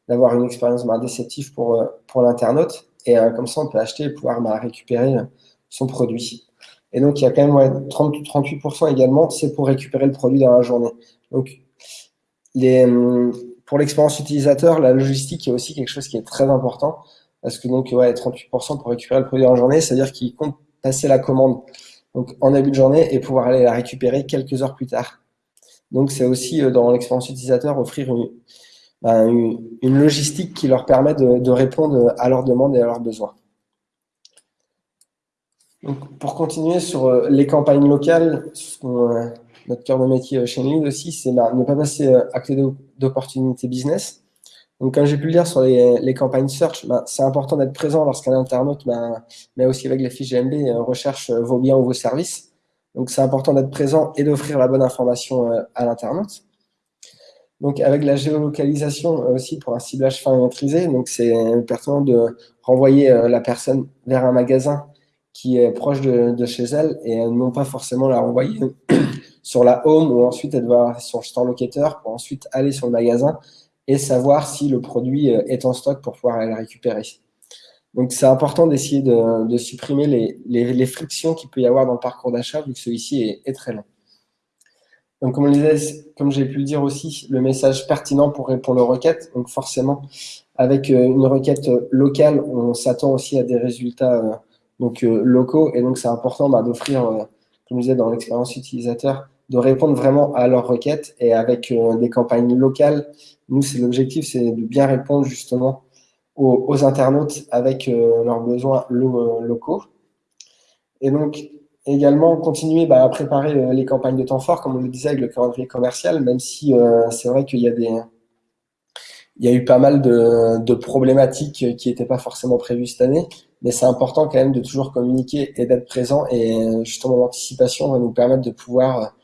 d'avoir une expérience bah, déceptive pour, euh, pour l'internaute. Et comme ça, on peut acheter et pouvoir bah, récupérer son produit. Et donc, il y a quand même 30, 38% également, c'est pour récupérer le produit dans la journée. Donc, les, pour l'expérience utilisateur, la logistique est aussi quelque chose qui est très important. Parce que donc, ouais, 38% pour récupérer le produit en journée, c'est-à-dire qu'il compte passer la commande donc, en début de journée et pouvoir aller la récupérer quelques heures plus tard. Donc, c'est aussi euh, dans l'expérience utilisateur offrir ben, une, une, logistique qui leur permet de, de, répondre à leurs demandes et à leurs besoins. Donc, pour continuer sur euh, les campagnes locales, euh, notre cœur de métier chez Lead aussi, c'est ben, ne pas passer à côté d'opportunités business. Donc, comme j'ai pu le dire sur les, campagnes search, ben, c'est important d'être présent lorsqu'un internaute, ben, mais aussi avec les fiches GMB, euh, recherche euh, vos biens ou vos services. Donc, c'est important d'être présent et d'offrir la bonne information euh, à l'internaute. Donc, avec la géolocalisation aussi pour un ciblage fin et maîtrisé, donc c'est pertinent de renvoyer la personne vers un magasin qui est proche de, chez elle et non pas forcément la renvoyer sur la home ou ensuite elle va sur le store locator pour ensuite aller sur le magasin et savoir si le produit euh, est en stock pour pouvoir aller le récupérer. Donc, c'est important d'essayer de, supprimer les, les, frictions qu'il peut y avoir dans le parcours d'achat, vu que celui-ci est, très long. Donc, comme, comme j'ai pu le dire aussi, le message pertinent pour répondre aux requêtes. Donc, forcément, avec euh, une requête locale, on s'attend aussi à des résultats euh, donc, locaux. Et donc, c'est important bah, d'offrir, comme je disais dans l'expérience utilisateur, de répondre vraiment à leurs requêtes et avec des campagnes locales nous, c'est l'objectif, c'est de bien répondre justement aux, internautes avec euh, leurs besoins euh, locaux. Et donc, également, continuer bah, à préparer euh, les campagnes de temps fort, comme on le disait avec le calendrier commercial, même si c'est vrai qu'il y a des... Il y a eu pas mal de, problématiques qui n'étaient pas forcément prévues cette année, mais c'est important quand même de toujours communiquer et d'être présent. Et justement, l'anticipation va nous permettre de pouvoir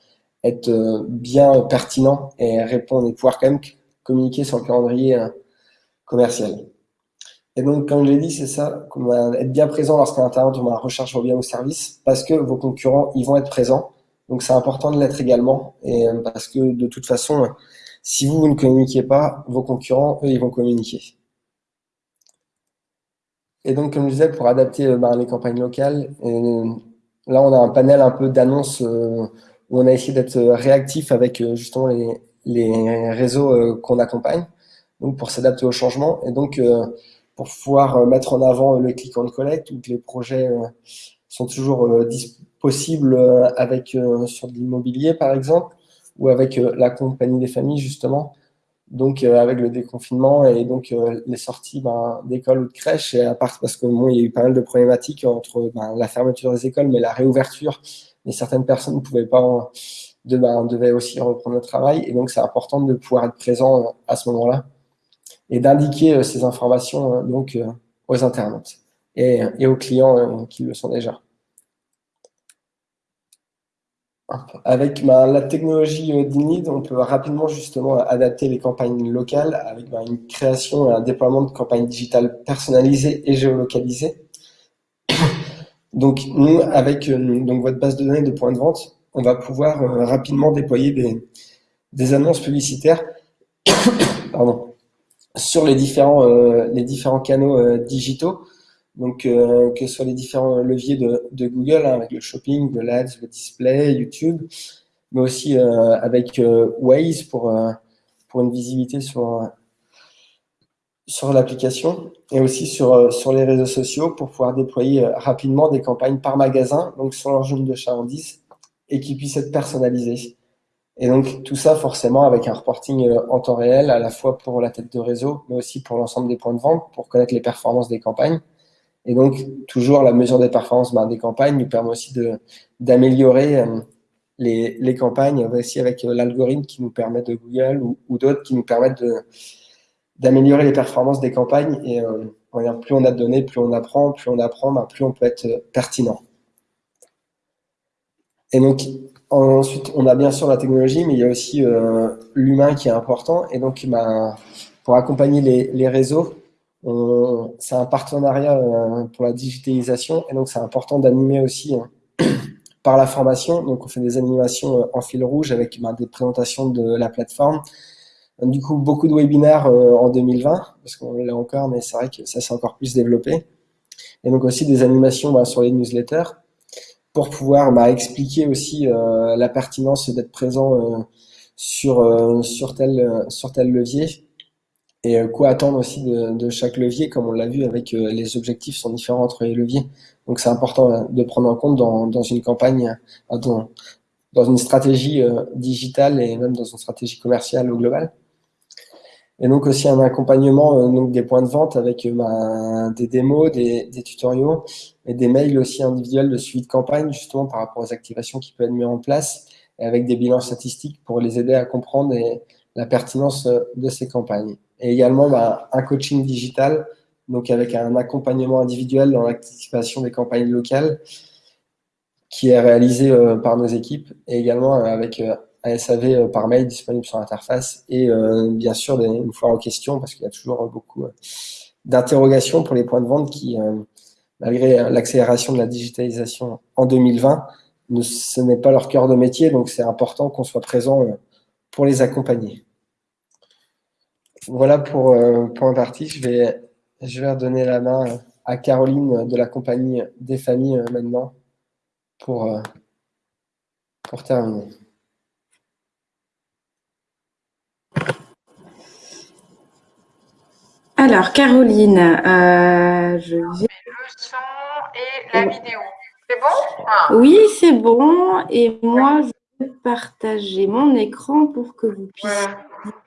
être bien pertinent et répondre et pouvoir quand même communiquer sur le calendrier euh, commercial. Et donc, comme je l'ai dit, c'est ça, être bien présent lorsqu'un internaute va recherche vos biens ou services, parce que vos concurrents, ils vont être présents. Donc, c'est important de l'être également, et euh, parce que de toute façon, si vous, ne communiquez pas, vos concurrents, eux, ils vont communiquer. Et donc, comme je disais, pour adapter euh, ben, les campagnes locales, là, on a un panel un peu d'annonces où on a essayé d'être réactif avec justement les, réseaux euh, qu'on accompagne, donc pour s'adapter au changement et donc euh, pour pouvoir euh, mettre en avant le click and collect où les projets sont toujours possibles avec sur de l'immobilier par exemple ou avec la compagnie des familles justement donc avec le déconfinement et donc les sorties ben, d'école ou de crèche, et à part parce que bon, il y a eu pas mal de problématiques entre ben, la fermeture des écoles, mais la réouverture, et certaines personnes ne pouvaient pas, de, ben, devaient aussi reprendre le travail, et donc c'est important de pouvoir être présent à ce moment-là et d'indiquer ces informations donc aux internautes et, et aux clients qui le sont déjà. Avec bah, la technologie euh, d'Inid, on peut rapidement justement adapter les campagnes locales avec bah, une création et un déploiement de campagnes digitales personnalisées et géolocalisées. Donc nous, avec euh, donc votre base de données de points de vente, on va pouvoir euh, rapidement déployer des, annonces publicitaires sur les différents, les différents canaux digitaux donc, euh, que ce soit les différents leviers de, Google, hein, avec le shopping, le l'Ads, le display, YouTube, mais aussi euh, avec euh, Waze pour, pour une visibilité sur, sur l'application et aussi sur, sur les réseaux sociaux pour pouvoir déployer rapidement des campagnes par magasin, donc sur leur zone de chalandise, et qui puissent être personnalisées. Et donc, tout ça, forcément, avec un reporting en temps réel, à la fois pour la tête de réseau, mais aussi pour l'ensemble des points de vente, pour connaître les performances des campagnes. Et donc, toujours la mesure des performances ben, des campagnes nous permet aussi d'améliorer euh, les, les, campagnes, aussi avec euh, l'algorithme qui nous permet de Google ou, d'autres qui nous permettent d'améliorer les performances des campagnes. Et euh, plus on a de données, plus on apprend, plus on apprend, ben, plus on peut être pertinent. Et donc, ensuite, on a bien sûr la technologie, mais il y a aussi l'humain qui est important. Et donc, ben, pour accompagner les, les réseaux, c'est un partenariat euh, pour la digitalisation et donc c'est important d'animer aussi hein, par la formation. Donc on fait des animations euh, en fil rouge avec ben, des présentations de la plateforme. Du coup, beaucoup de webinaires euh, en 2020, parce qu'on l'a encore, mais c'est vrai que ça s'est encore plus développé. Et donc aussi des animations ben, sur les newsletters pour pouvoir bah, expliquer aussi la pertinence d'être présent sur, sur, tel, sur tel levier et euh, quoi attendre aussi de, chaque levier, comme on l'a vu avec euh, les objectifs sont différents entre les leviers. Donc c'est important euh, de prendre en compte dans, dans une campagne, dans, dans une stratégie digitale et même dans une stratégie commerciale au global. Et donc aussi un accompagnement donc des points de vente avec ben, des démos, des, des, tutoriaux et des mails aussi individuels de suivi de campagne justement par rapport aux activations qui peuvent être mises en place et avec des bilans statistiques pour les aider à comprendre la pertinence de ces campagnes et également bah, un coaching digital, donc avec un accompagnement individuel dans l'activation des campagnes locales qui est réalisé euh, par nos équipes et également euh, avec euh, un SAV par mail disponible sur l'interface et bien sûr une fois en question parce qu'il y a toujours beaucoup d'interrogations pour les points de vente qui, malgré l'accélération de la digitalisation en 2020, ce n'est pas leur cœur de métier, donc c'est important qu'on soit présent pour les accompagner. Voilà pour, euh, pour un parti. Je vais, je vais redonner la main à Caroline de la compagnie des familles euh, maintenant pour, euh, pour terminer. Alors, Caroline, je vais... Le son et la vidéo. C'est bon? Ah. Oui, c'est bon. Et moi, je vais partager mon écran pour que vous puissiez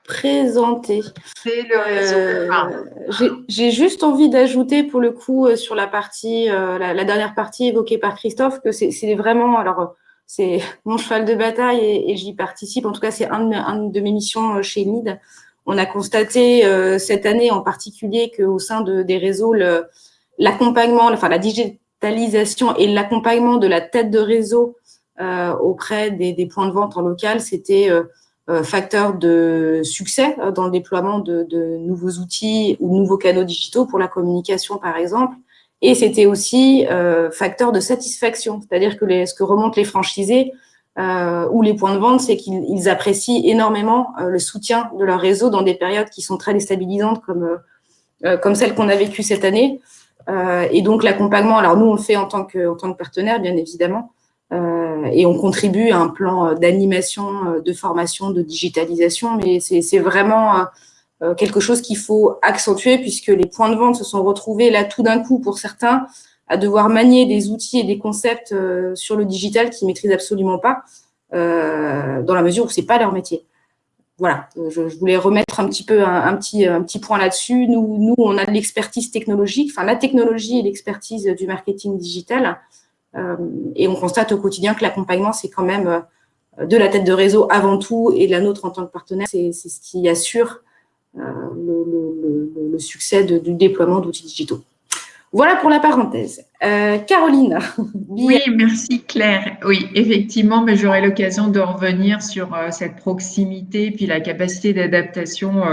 présenter. C'est le réseau. Euh, j'ai juste envie d'ajouter pour le coup euh, sur la partie, euh, la, dernière partie évoquée par Christophe, que c'est vraiment, alors c'est mon cheval de bataille et, j'y participe. En tout cas, c'est un, de mes missions chez NID. On a constaté cette année en particulier qu'au sein de, des réseaux, l'accompagnement, enfin la digitalisation et l'accompagnement de la tête de réseau auprès des, des, points de vente en local, c'était euh, facteur de succès euh, dans le déploiement de, nouveaux outils ou nouveaux canaux digitaux pour la communication, par exemple. Et c'était aussi euh, facteur de satisfaction, c'est-à-dire que ce que remontent les franchisés ou les points de vente, c'est qu'ils apprécient énormément le soutien de leur réseau dans des périodes qui sont très déstabilisantes comme, comme celle qu'on a vécue cette année. et donc l'accompagnement, alors nous on le fait en tant que, en tant que partenaire, bien évidemment, euh, et on contribue à un plan euh, d'animation, euh, de formation, de digitalisation, mais c'est vraiment quelque chose qu'il faut accentuer puisque les points de vente se sont retrouvés là tout d'un coup pour certains à devoir manier des outils et des concepts sur le digital qu'ils maîtrisent absolument pas dans la mesure où c'est pas leur métier. voilà, je, voulais remettre un petit peu un, petit, un petit point là-dessus. Nous, nous, on a de l'expertise technologique, enfin la technologie et l'expertise du marketing digital. Et on constate au quotidien que l'accompagnement, c'est quand même de la tête de réseau avant tout et la nôtre en tant que partenaire, c'est ce qui assure le, le, succès du déploiement d'outils digitaux. Voilà pour la parenthèse. Euh, Caroline. Oui, merci Claire. Oui, effectivement, mais j'aurai l'occasion de revenir sur euh, cette proximité puis la capacité d'adaptation.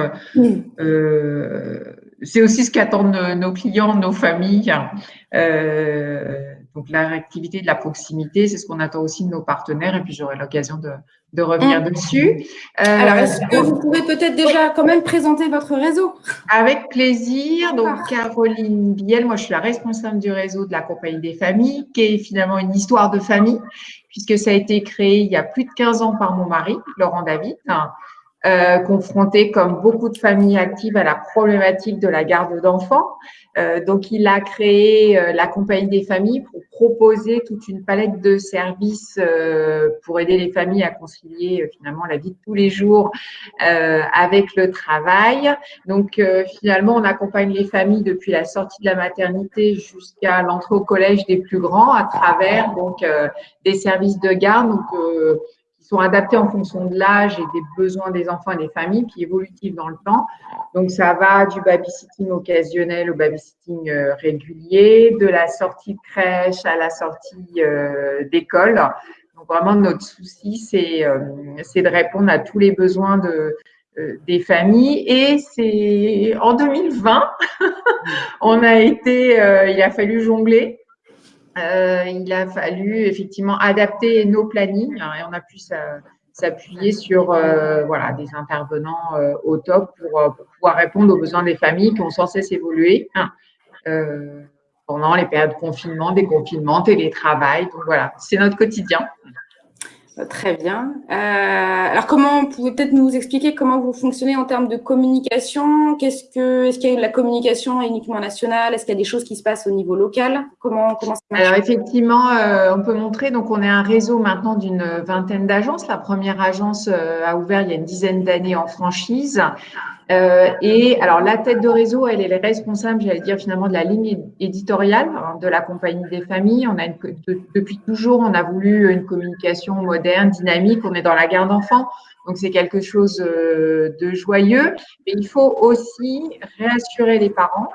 Euh, c'est aussi ce qu'attendent nos clients, nos familles. Donc la réactivité de la proximité, c'est ce qu'on attend aussi de nos partenaires et puis j'aurai l'occasion de, de revenir mm. dessus. Euh, Alors, est-ce que vous pouvez peut-être déjà quand même présenter votre réseau? Avec plaisir. Donc, Caroline Biel, moi, je suis la responsable du réseau de la Compagnie des familles, qui est finalement une histoire de famille, puisque ça a été créé il y a plus de 15 ans par mon mari, Laurent David, euh, confronté, comme beaucoup de familles actives, à la problématique de la garde d'enfants. Euh, donc, il a créé euh, la Compagnie des familles pour proposer toute une palette de services euh, pour aider les familles à concilier finalement la vie de tous les jours avec le travail. Donc, finalement, on accompagne les familles depuis la sortie de la maternité jusqu'à l'entrée au collège des plus grands à travers donc des services de garde. Donc, sont adaptés en fonction de l'âge et des besoins des enfants et des familles, puis évolutifs dans le temps. Donc, ça va du babysitting occasionnel au babysitting euh, régulier, de la sortie de crèche à la sortie euh, d'école. Donc, vraiment, notre souci, c'est euh, de répondre à tous les besoins de, des familles. Et c'est en 2020, on a été, il a fallu jongler euh, il a fallu effectivement adapter nos plannings hein, et on a pu s'appuyer sur euh, voilà, des intervenants euh, au top pour, pouvoir répondre aux besoins des familles qui ont sans cesse évolué hein, pendant les périodes de confinement, déconfinement, télétravail. Donc voilà, c'est notre quotidien. Très bien. Euh, alors, comment vous pouvez peut-être nous expliquer comment vous fonctionnez en termes de communication? Qu'est-ce que est-ce qu'il y a la communication uniquement nationale? Est-ce qu'il y a des choses qui se passent au niveau local? Comment comment ça marche? Alors effectivement, euh, on peut montrer. Donc, on est un réseau maintenant d'une vingtaine d'agences. La première agence euh, a ouvert il y a une dizaine d'années en franchise. Euh, et alors, la tête de réseau, elle est responsable, j'allais dire finalement, de la ligne éditoriale hein, de la compagnie des familles. On a une, depuis toujours, on a voulu une communication moderne, dynamique. On est dans la garde d'enfants, donc c'est quelque chose euh, de joyeux. Mais il faut aussi réassurer les parents.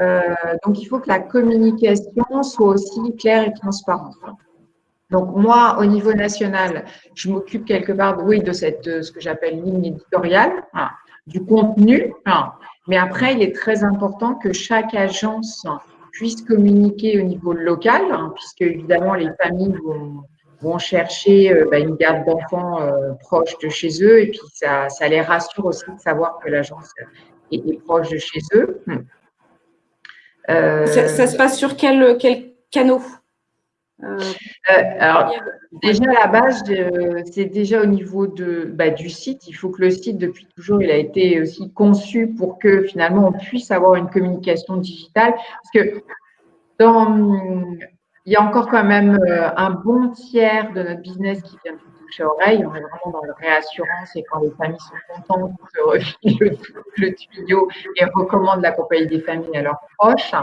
Euh, donc, il faut que la communication soit aussi claire et transparente. Donc moi, au niveau national, je m'occupe quelque part, oui, de cette ce que j'appelle ligne éditoriale du contenu. Mais après, il est très important que chaque agence puisse communiquer au niveau local, hein, puisque évidemment, les familles vont, chercher euh, bah, une garde d'enfants euh, proche de chez eux, et puis ça, les rassure aussi de savoir que l'agence est, proche de chez eux. Euh, ça, se passe sur quel, quel canot? Euh, alors, déjà à la base, c'est déjà au niveau de, bah, du site. Il faut que le site, depuis toujours, il a été aussi conçu pour que finalement on puisse avoir une communication digitale. Parce que dans, il y a encore quand même euh, un bon tiers de notre business qui vient de toucher oreille. On est vraiment dans la réassurance et quand les familles sont contentes, on se refile le, le, tuyau et recommandent la compagnie des familles à leurs proches.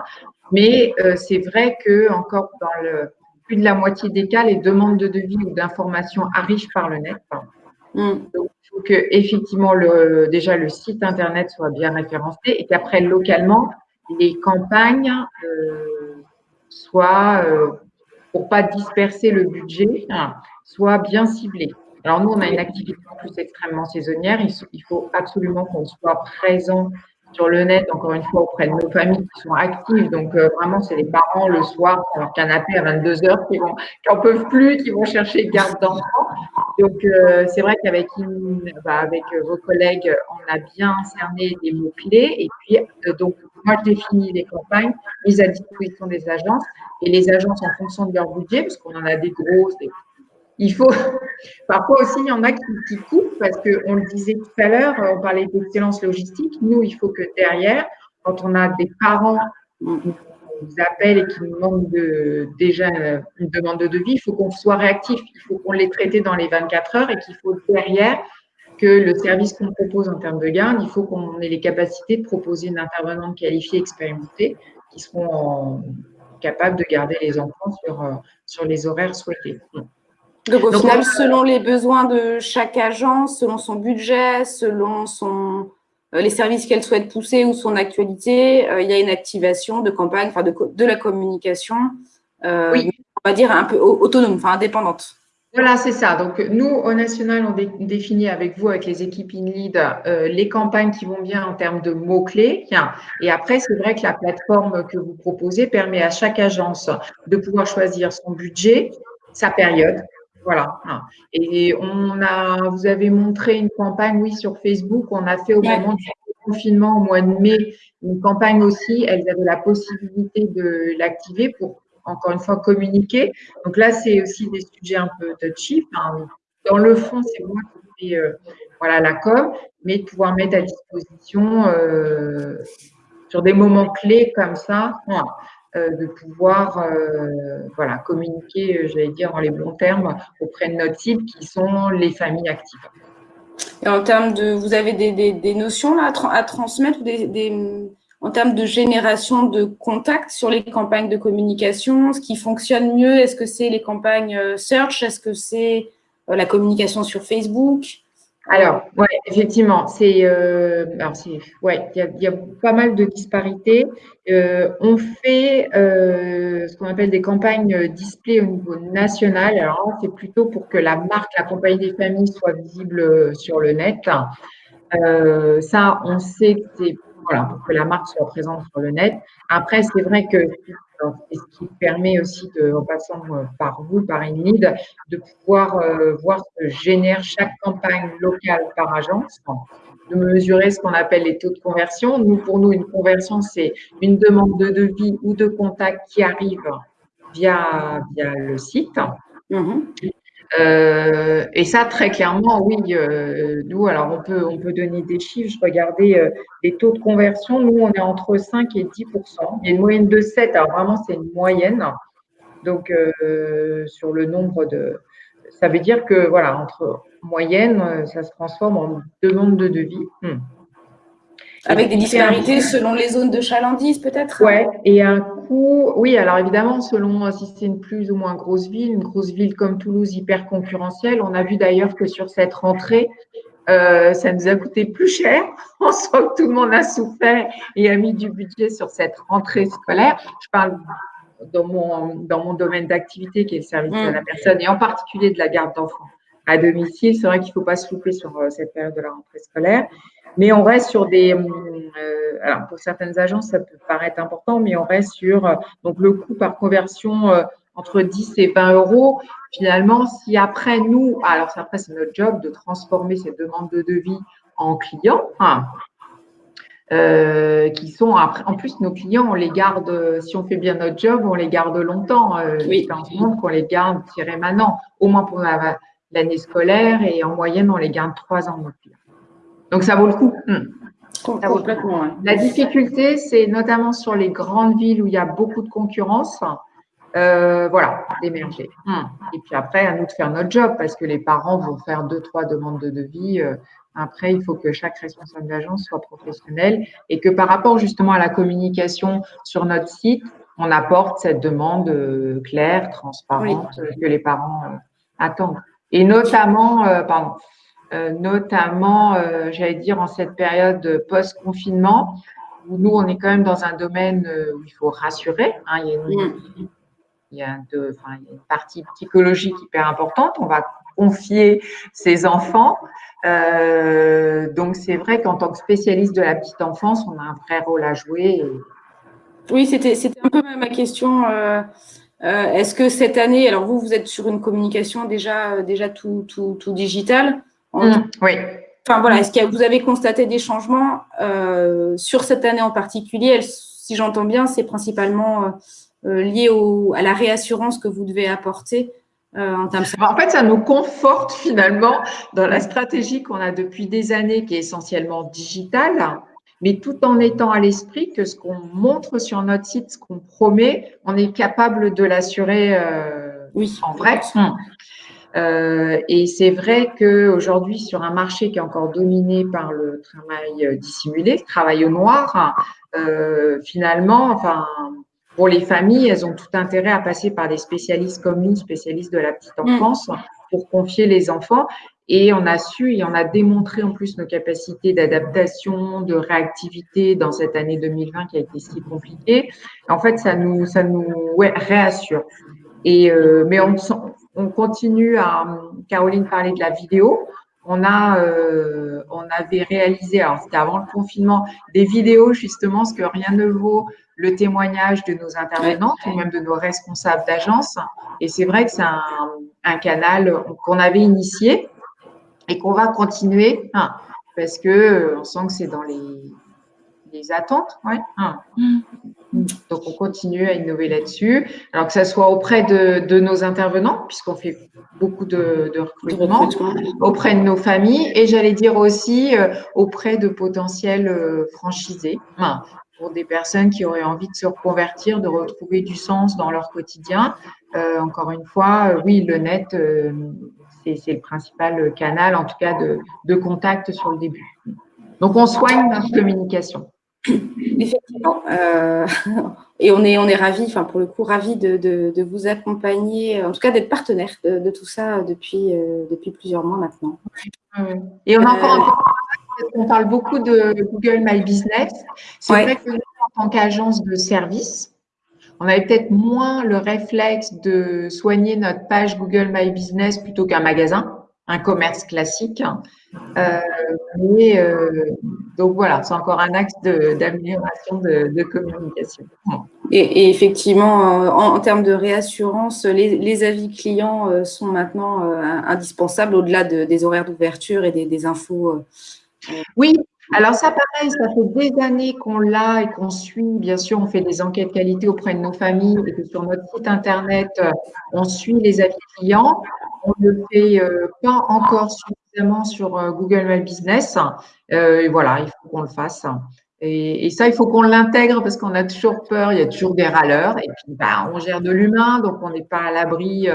Mais euh, c'est vrai que encore dans le plus de la moitié des cas, les demandes de devis ou d'informations arrivent par le net. Mm. Donc, il faut que effectivement le, déjà le site internet soit bien référencé et qu'après localement les campagnes euh, soient euh, pour pas disperser le budget, hein, soient bien ciblées. Alors nous, on a une activité en plus extrêmement saisonnière. il faut absolument qu'on soit présent sur le net, encore une fois, auprès de nos familles qui sont actives. Donc, euh, vraiment, c'est les parents le soir sur leur canapé à 22 h qui n'en peuvent plus, qui vont chercher garde d'enfants. Donc, euh, c'est vrai qu'avec bah, avec vos collègues, on a bien cerné des mots-clés. Et puis, euh, donc, moi, je définis les campagnes mises à disposition des agences. Et les agences, en fonction de leur budget, parce qu'on en a des grosses, des il faut, parfois aussi, il y en a qui, coupent parce qu'on le disait tout à l'heure, on parlait d'excellence logistique. Nous, il faut que derrière, quand on a des parents qui nous appellent et qui nous demandent de, déjà une demande de devis, il faut qu'on soit réactif. Il faut qu'on les traite dans les 24 heures et qu'il faut derrière que le service qu'on propose en termes de garde, il faut qu'on ait les capacités de proposer une intervenante qualifiée, expérimentée, qui seront capables de garder les enfants sur, euh, sur les horaires souhaités. Donc, au final, selon les besoins de chaque agence, selon son budget, selon son, euh, les services qu'elle souhaite pousser ou son actualité, euh, il y a une activation de campagne, enfin de, de la communication, oui. on va dire un peu autonome, enfin indépendante. Voilà, c'est ça. Donc, nous, au national, on définit avec vous, avec les équipes InLead, euh, les campagnes qui vont bien en termes de mots-clés. Et après, c'est vrai que la plateforme que vous proposez permet à chaque agence de pouvoir choisir son budget, sa période. Voilà. Et on a, vous avez montré une campagne, oui, sur Facebook. On a fait au moment du confinement, au mois de mai, une campagne aussi. Elles avaient la possibilité de l'activer pour encore une fois, communiquer. Donc là, c'est aussi des sujets un peu touchy. dans le fond, c'est moi qui fais euh, voilà, la com, mais de pouvoir mettre à disposition euh, sur des moments clés comme ça, euh, de pouvoir voilà, communiquer, j'allais dire en les bons termes, auprès de notre cible qui sont les familles actives. Et en termes de, vous avez des, notions là, à, transmettre, des, en termes de génération de contacts sur les campagnes de communication, ce qui fonctionne mieux, est-ce que c'est les campagnes euh, search, est-ce que c'est euh, la communication sur Facebook? Alors, ouais, effectivement, c'est, euh, ouais, il y, a, pas mal de disparités. on fait ce qu'on appelle des campagnes display au niveau national. Alors, c'est plutôt pour que la marque, la compagnie des familles soit visible sur le net. ça, on sait que c'est voilà, pour que la marque soit présente sur le net. Après, c'est vrai que ce qui permet aussi, de, en passant euh, par vous, par InLead, de pouvoir euh, voir ce que génère chaque campagne locale par agence, de mesurer ce qu'on appelle les taux de conversion. Nous, pour nous, une conversion, c'est une demande de devis ou de contact qui arrive via, via le site. Mm-hmm. Euh, et ça, très clairement, oui, euh, nous, alors on peut, on peut donner des chiffres. Je regardais euh, les taux de conversion. Nous, on est entre 5 et 10% Il y a une moyenne de 7. Alors vraiment, c'est une moyenne. Donc, sur le nombre de. Ça veut dire que, voilà, entre moyenne, ça se transforme en demande de devis. Hmm. Avec des disparités selon les zones de chalandise, peut-être Oui, et un coût, oui, alors évidemment, selon euh, si c'est une plus ou moins grosse ville, une grosse ville comme Toulouse hyper concurrentielle, on a vu d'ailleurs que sur cette rentrée, euh, ça nous a coûté plus cher. On sent que tout le monde a souffert et a mis du budget sur cette rentrée scolaire. Je parle dans mon, dans mon domaine d'activité qui est le service à la mm. personne et en particulier de la garde d'enfants à domicile. C'est vrai qu'il ne faut pas se louper sur euh, cette période de la rentrée scolaire. Mais on reste sur des, euh, alors pour certaines agences, ça peut paraître important, mais on reste sur euh, donc le coût par conversion euh, entre 10 et 20 euros. Finalement, si après nous, alors après c'est notre job de transformer ces demandes de devis en clients, hein, qui sont après, en plus nos clients, on les garde, si on fait bien notre job, on les garde longtemps. oui. monde qu'on les garde tirés maintenant, au moins pour l'année scolaire et en moyenne, on les garde trois ans. Nos clients. Donc, ça vaut le coup. Hmm. Ça vaut La difficulté, c'est notamment sur les grandes villes où il y a beaucoup de concurrence. Euh, voilà, d'émerger. Hmm. Et puis après, à nous de faire notre job parce que les parents vont faire deux, trois demandes de devis. Euh, après, il faut que chaque responsable d'agence soit professionnel et que par rapport justement à la communication sur notre site, on apporte cette demande euh, claire, transparente que les parents attendent. Et notamment, pardon, euh, notamment, euh, j'allais dire, en cette période post-confinement, où nous, on est quand même dans un domaine euh, où il faut rassurer. Hein, il, y a une, il, y a une, partie psychologique hyper importante. On va confier ses enfants. donc, c'est vrai qu'en tant que spécialiste de la petite enfance, on a un vrai rôle à jouer. Oui, c'était un peu ma question. Est-ce que cette année, alors vous, vous êtes sur une communication déjà, déjà tout, tout, tout digital. Mmh, oui. Enfin voilà, est-ce que vous avez constaté des changements euh, sur cette année en particulier? Si j'entends bien, c'est principalement euh, euh, lié à la réassurance que vous devez apporter en termes. En fait, ça nous conforte finalement dans la stratégie qu'on a depuis des années, qui est essentiellement digitale, mais tout en étant à l'esprit que ce qu'on montre sur notre site, ce qu'on promet, on est capable de l'assurer oui. en vrai. Mmh. Et c'est vrai qu'aujourd'hui, sur un marché qui est encore dominé par le travail dissimulé, le travail au noir, finalement, enfin, pour les familles, elles ont tout intérêt à passer par des spécialistes comme nous, spécialistes de la petite mm. enfance, pour confier les enfants. Et on a su et on a démontré en plus nos capacités d'adaptation, de réactivité dans cette année 2020 qui a été si compliquée. En fait, ça nous, ça nous ouais, réassure. Et, euh, mais on, on continue à, Caroline parlait de la vidéo. On a, euh, on avait réalisé, alors c'était avant le confinement, des vidéos justement, ce que rien ne vaut le témoignage de nos intervenantes ou même de nos responsables d'agence. Et c'est vrai que c'est un, canal qu'on avait initié et qu'on va continuer hein, parce que euh, on sent que c'est dans les, les attentes. Ouais, hein. Donc, on continue à innover là-dessus. Alors que ce soit auprès de, de nos intervenants, puisqu'on fait beaucoup de, de, recrutement, auprès de nos familles et j'allais dire aussi euh, auprès de potentiels euh, franchisés. Pour des personnes qui auraient envie de se reconvertir, de retrouver du sens dans leur quotidien. Euh, encore une fois, oui, le net, c'est le principal canal, en tout cas, de, de, contact sur le début. Donc, on soigne notre communication. Effectivement. Euh, et on est, on est ravis, enfin, pour le coup, ravis de, de, de vous accompagner, en tout cas d'être partenaire de, de, tout ça depuis, depuis plusieurs mois maintenant. Et on a encore un peu on parle beaucoup de Google My Business. C'est vrai que nous, en tant qu'agence de service, on avait peut-être moins le réflexe de soigner notre page Google My Business plutôt qu'un magasin, un commerce classique. Euh, mais, euh, donc voilà, c'est encore un axe d'amélioration de, communication. Et, effectivement, euh, en, termes de réassurance, les, avis clients sont maintenant indispensables au-delà des horaires d'ouverture et des, des infos oui, alors ça pareil, ça fait des années qu'on l'a et qu'on suit. Bien sûr, on fait des enquêtes qualité auprès de nos familles et que sur notre site internet, on suit les avis clients. On ne le fait euh, pas encore suffisamment sur euh, Google My Business. Euh, et voilà, il faut qu'on le fasse. Et, ça, il faut qu'on l'intègre parce qu'on a toujours peur, il y a toujours des râleurs. Et puis, bah, on gère de l'humain, donc on n'est pas à l'abri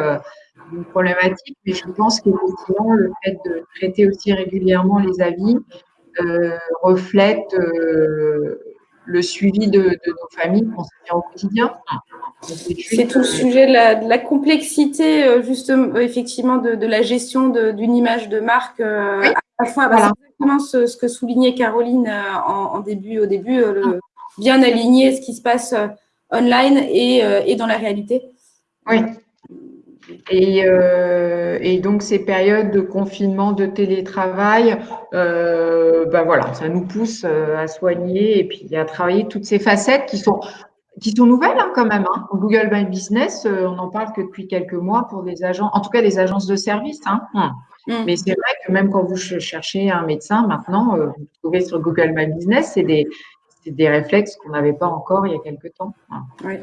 d'une problématique. Mais je pense qu'effectivement, le fait de traiter aussi régulièrement les avis euh, reflète euh, le suivi de, nos familles qu'on fait au quotidien. C'est tout le sujet de la, complexité, euh, justement, effectivement, de, la gestion d'une image de marque. À la fois, bah, c'est exactement ce, que soulignait Caroline en, début, au début, le, bien aligner ce qui se passe online et, et dans la réalité. Oui. Et, euh, et, donc ces périodes de confinement, de télétravail, euh, ben voilà, ça nous pousse euh, à soigner et puis à travailler toutes ces facettes qui sont qui sont nouvelles hein, quand même. Hein. Google My Business, euh, on n'en parle que depuis quelques mois pour des agents, en tout cas des agences de service. Hein. Mm. Mais c'est vrai que même quand vous cherchez un médecin maintenant, euh, vous trouvez sur Google My Business, c'est des, des réflexes qu'on n'avait pas encore il y a quelques temps. Ouais.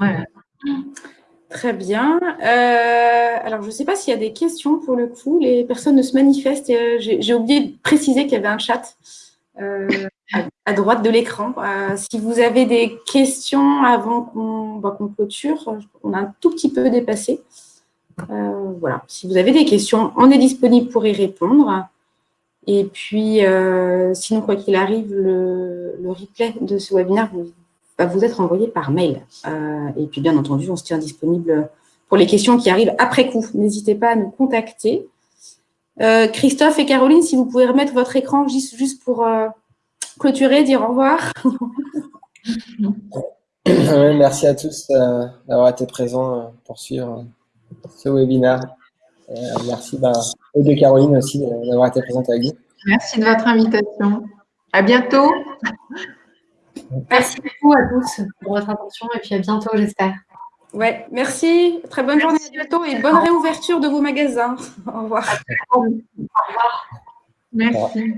Très bien. Euh, alors, je ne sais pas s'il y a des questions pour le coup. Les personnes ne se manifestent. Euh, j'ai oublié de préciser qu'il y avait un chat euh, à, droite de l'écran. si vous avez des questions avant qu'on bah, clôture, on a un tout petit peu dépassé. voilà. Si vous avez des questions, on est disponible pour y répondre. Et puis, sinon, quoi qu'il arrive, le, le, replay de ce webinaire, vous va vous être envoyé par mail. Euh, et puis, bien entendu, on se tient disponible pour les questions qui arrivent après coup. N'hésitez pas à nous contacter. Euh, Christophe et Caroline, si vous pouvez remettre votre écran juste, juste pour euh, clôturer, dire au revoir. merci à tous d'avoir été présents pour suivre ce webinaire. merci bah, et de Caroline aussi d'avoir été présente avec nous. Merci de votre invitation. À bientôt. Merci beaucoup à tous pour votre attention et puis à bientôt, j'espère. Ouais, merci. Très bonne journée à bientôt et bonne réouverture de vos magasins. Au revoir. Au revoir. Merci.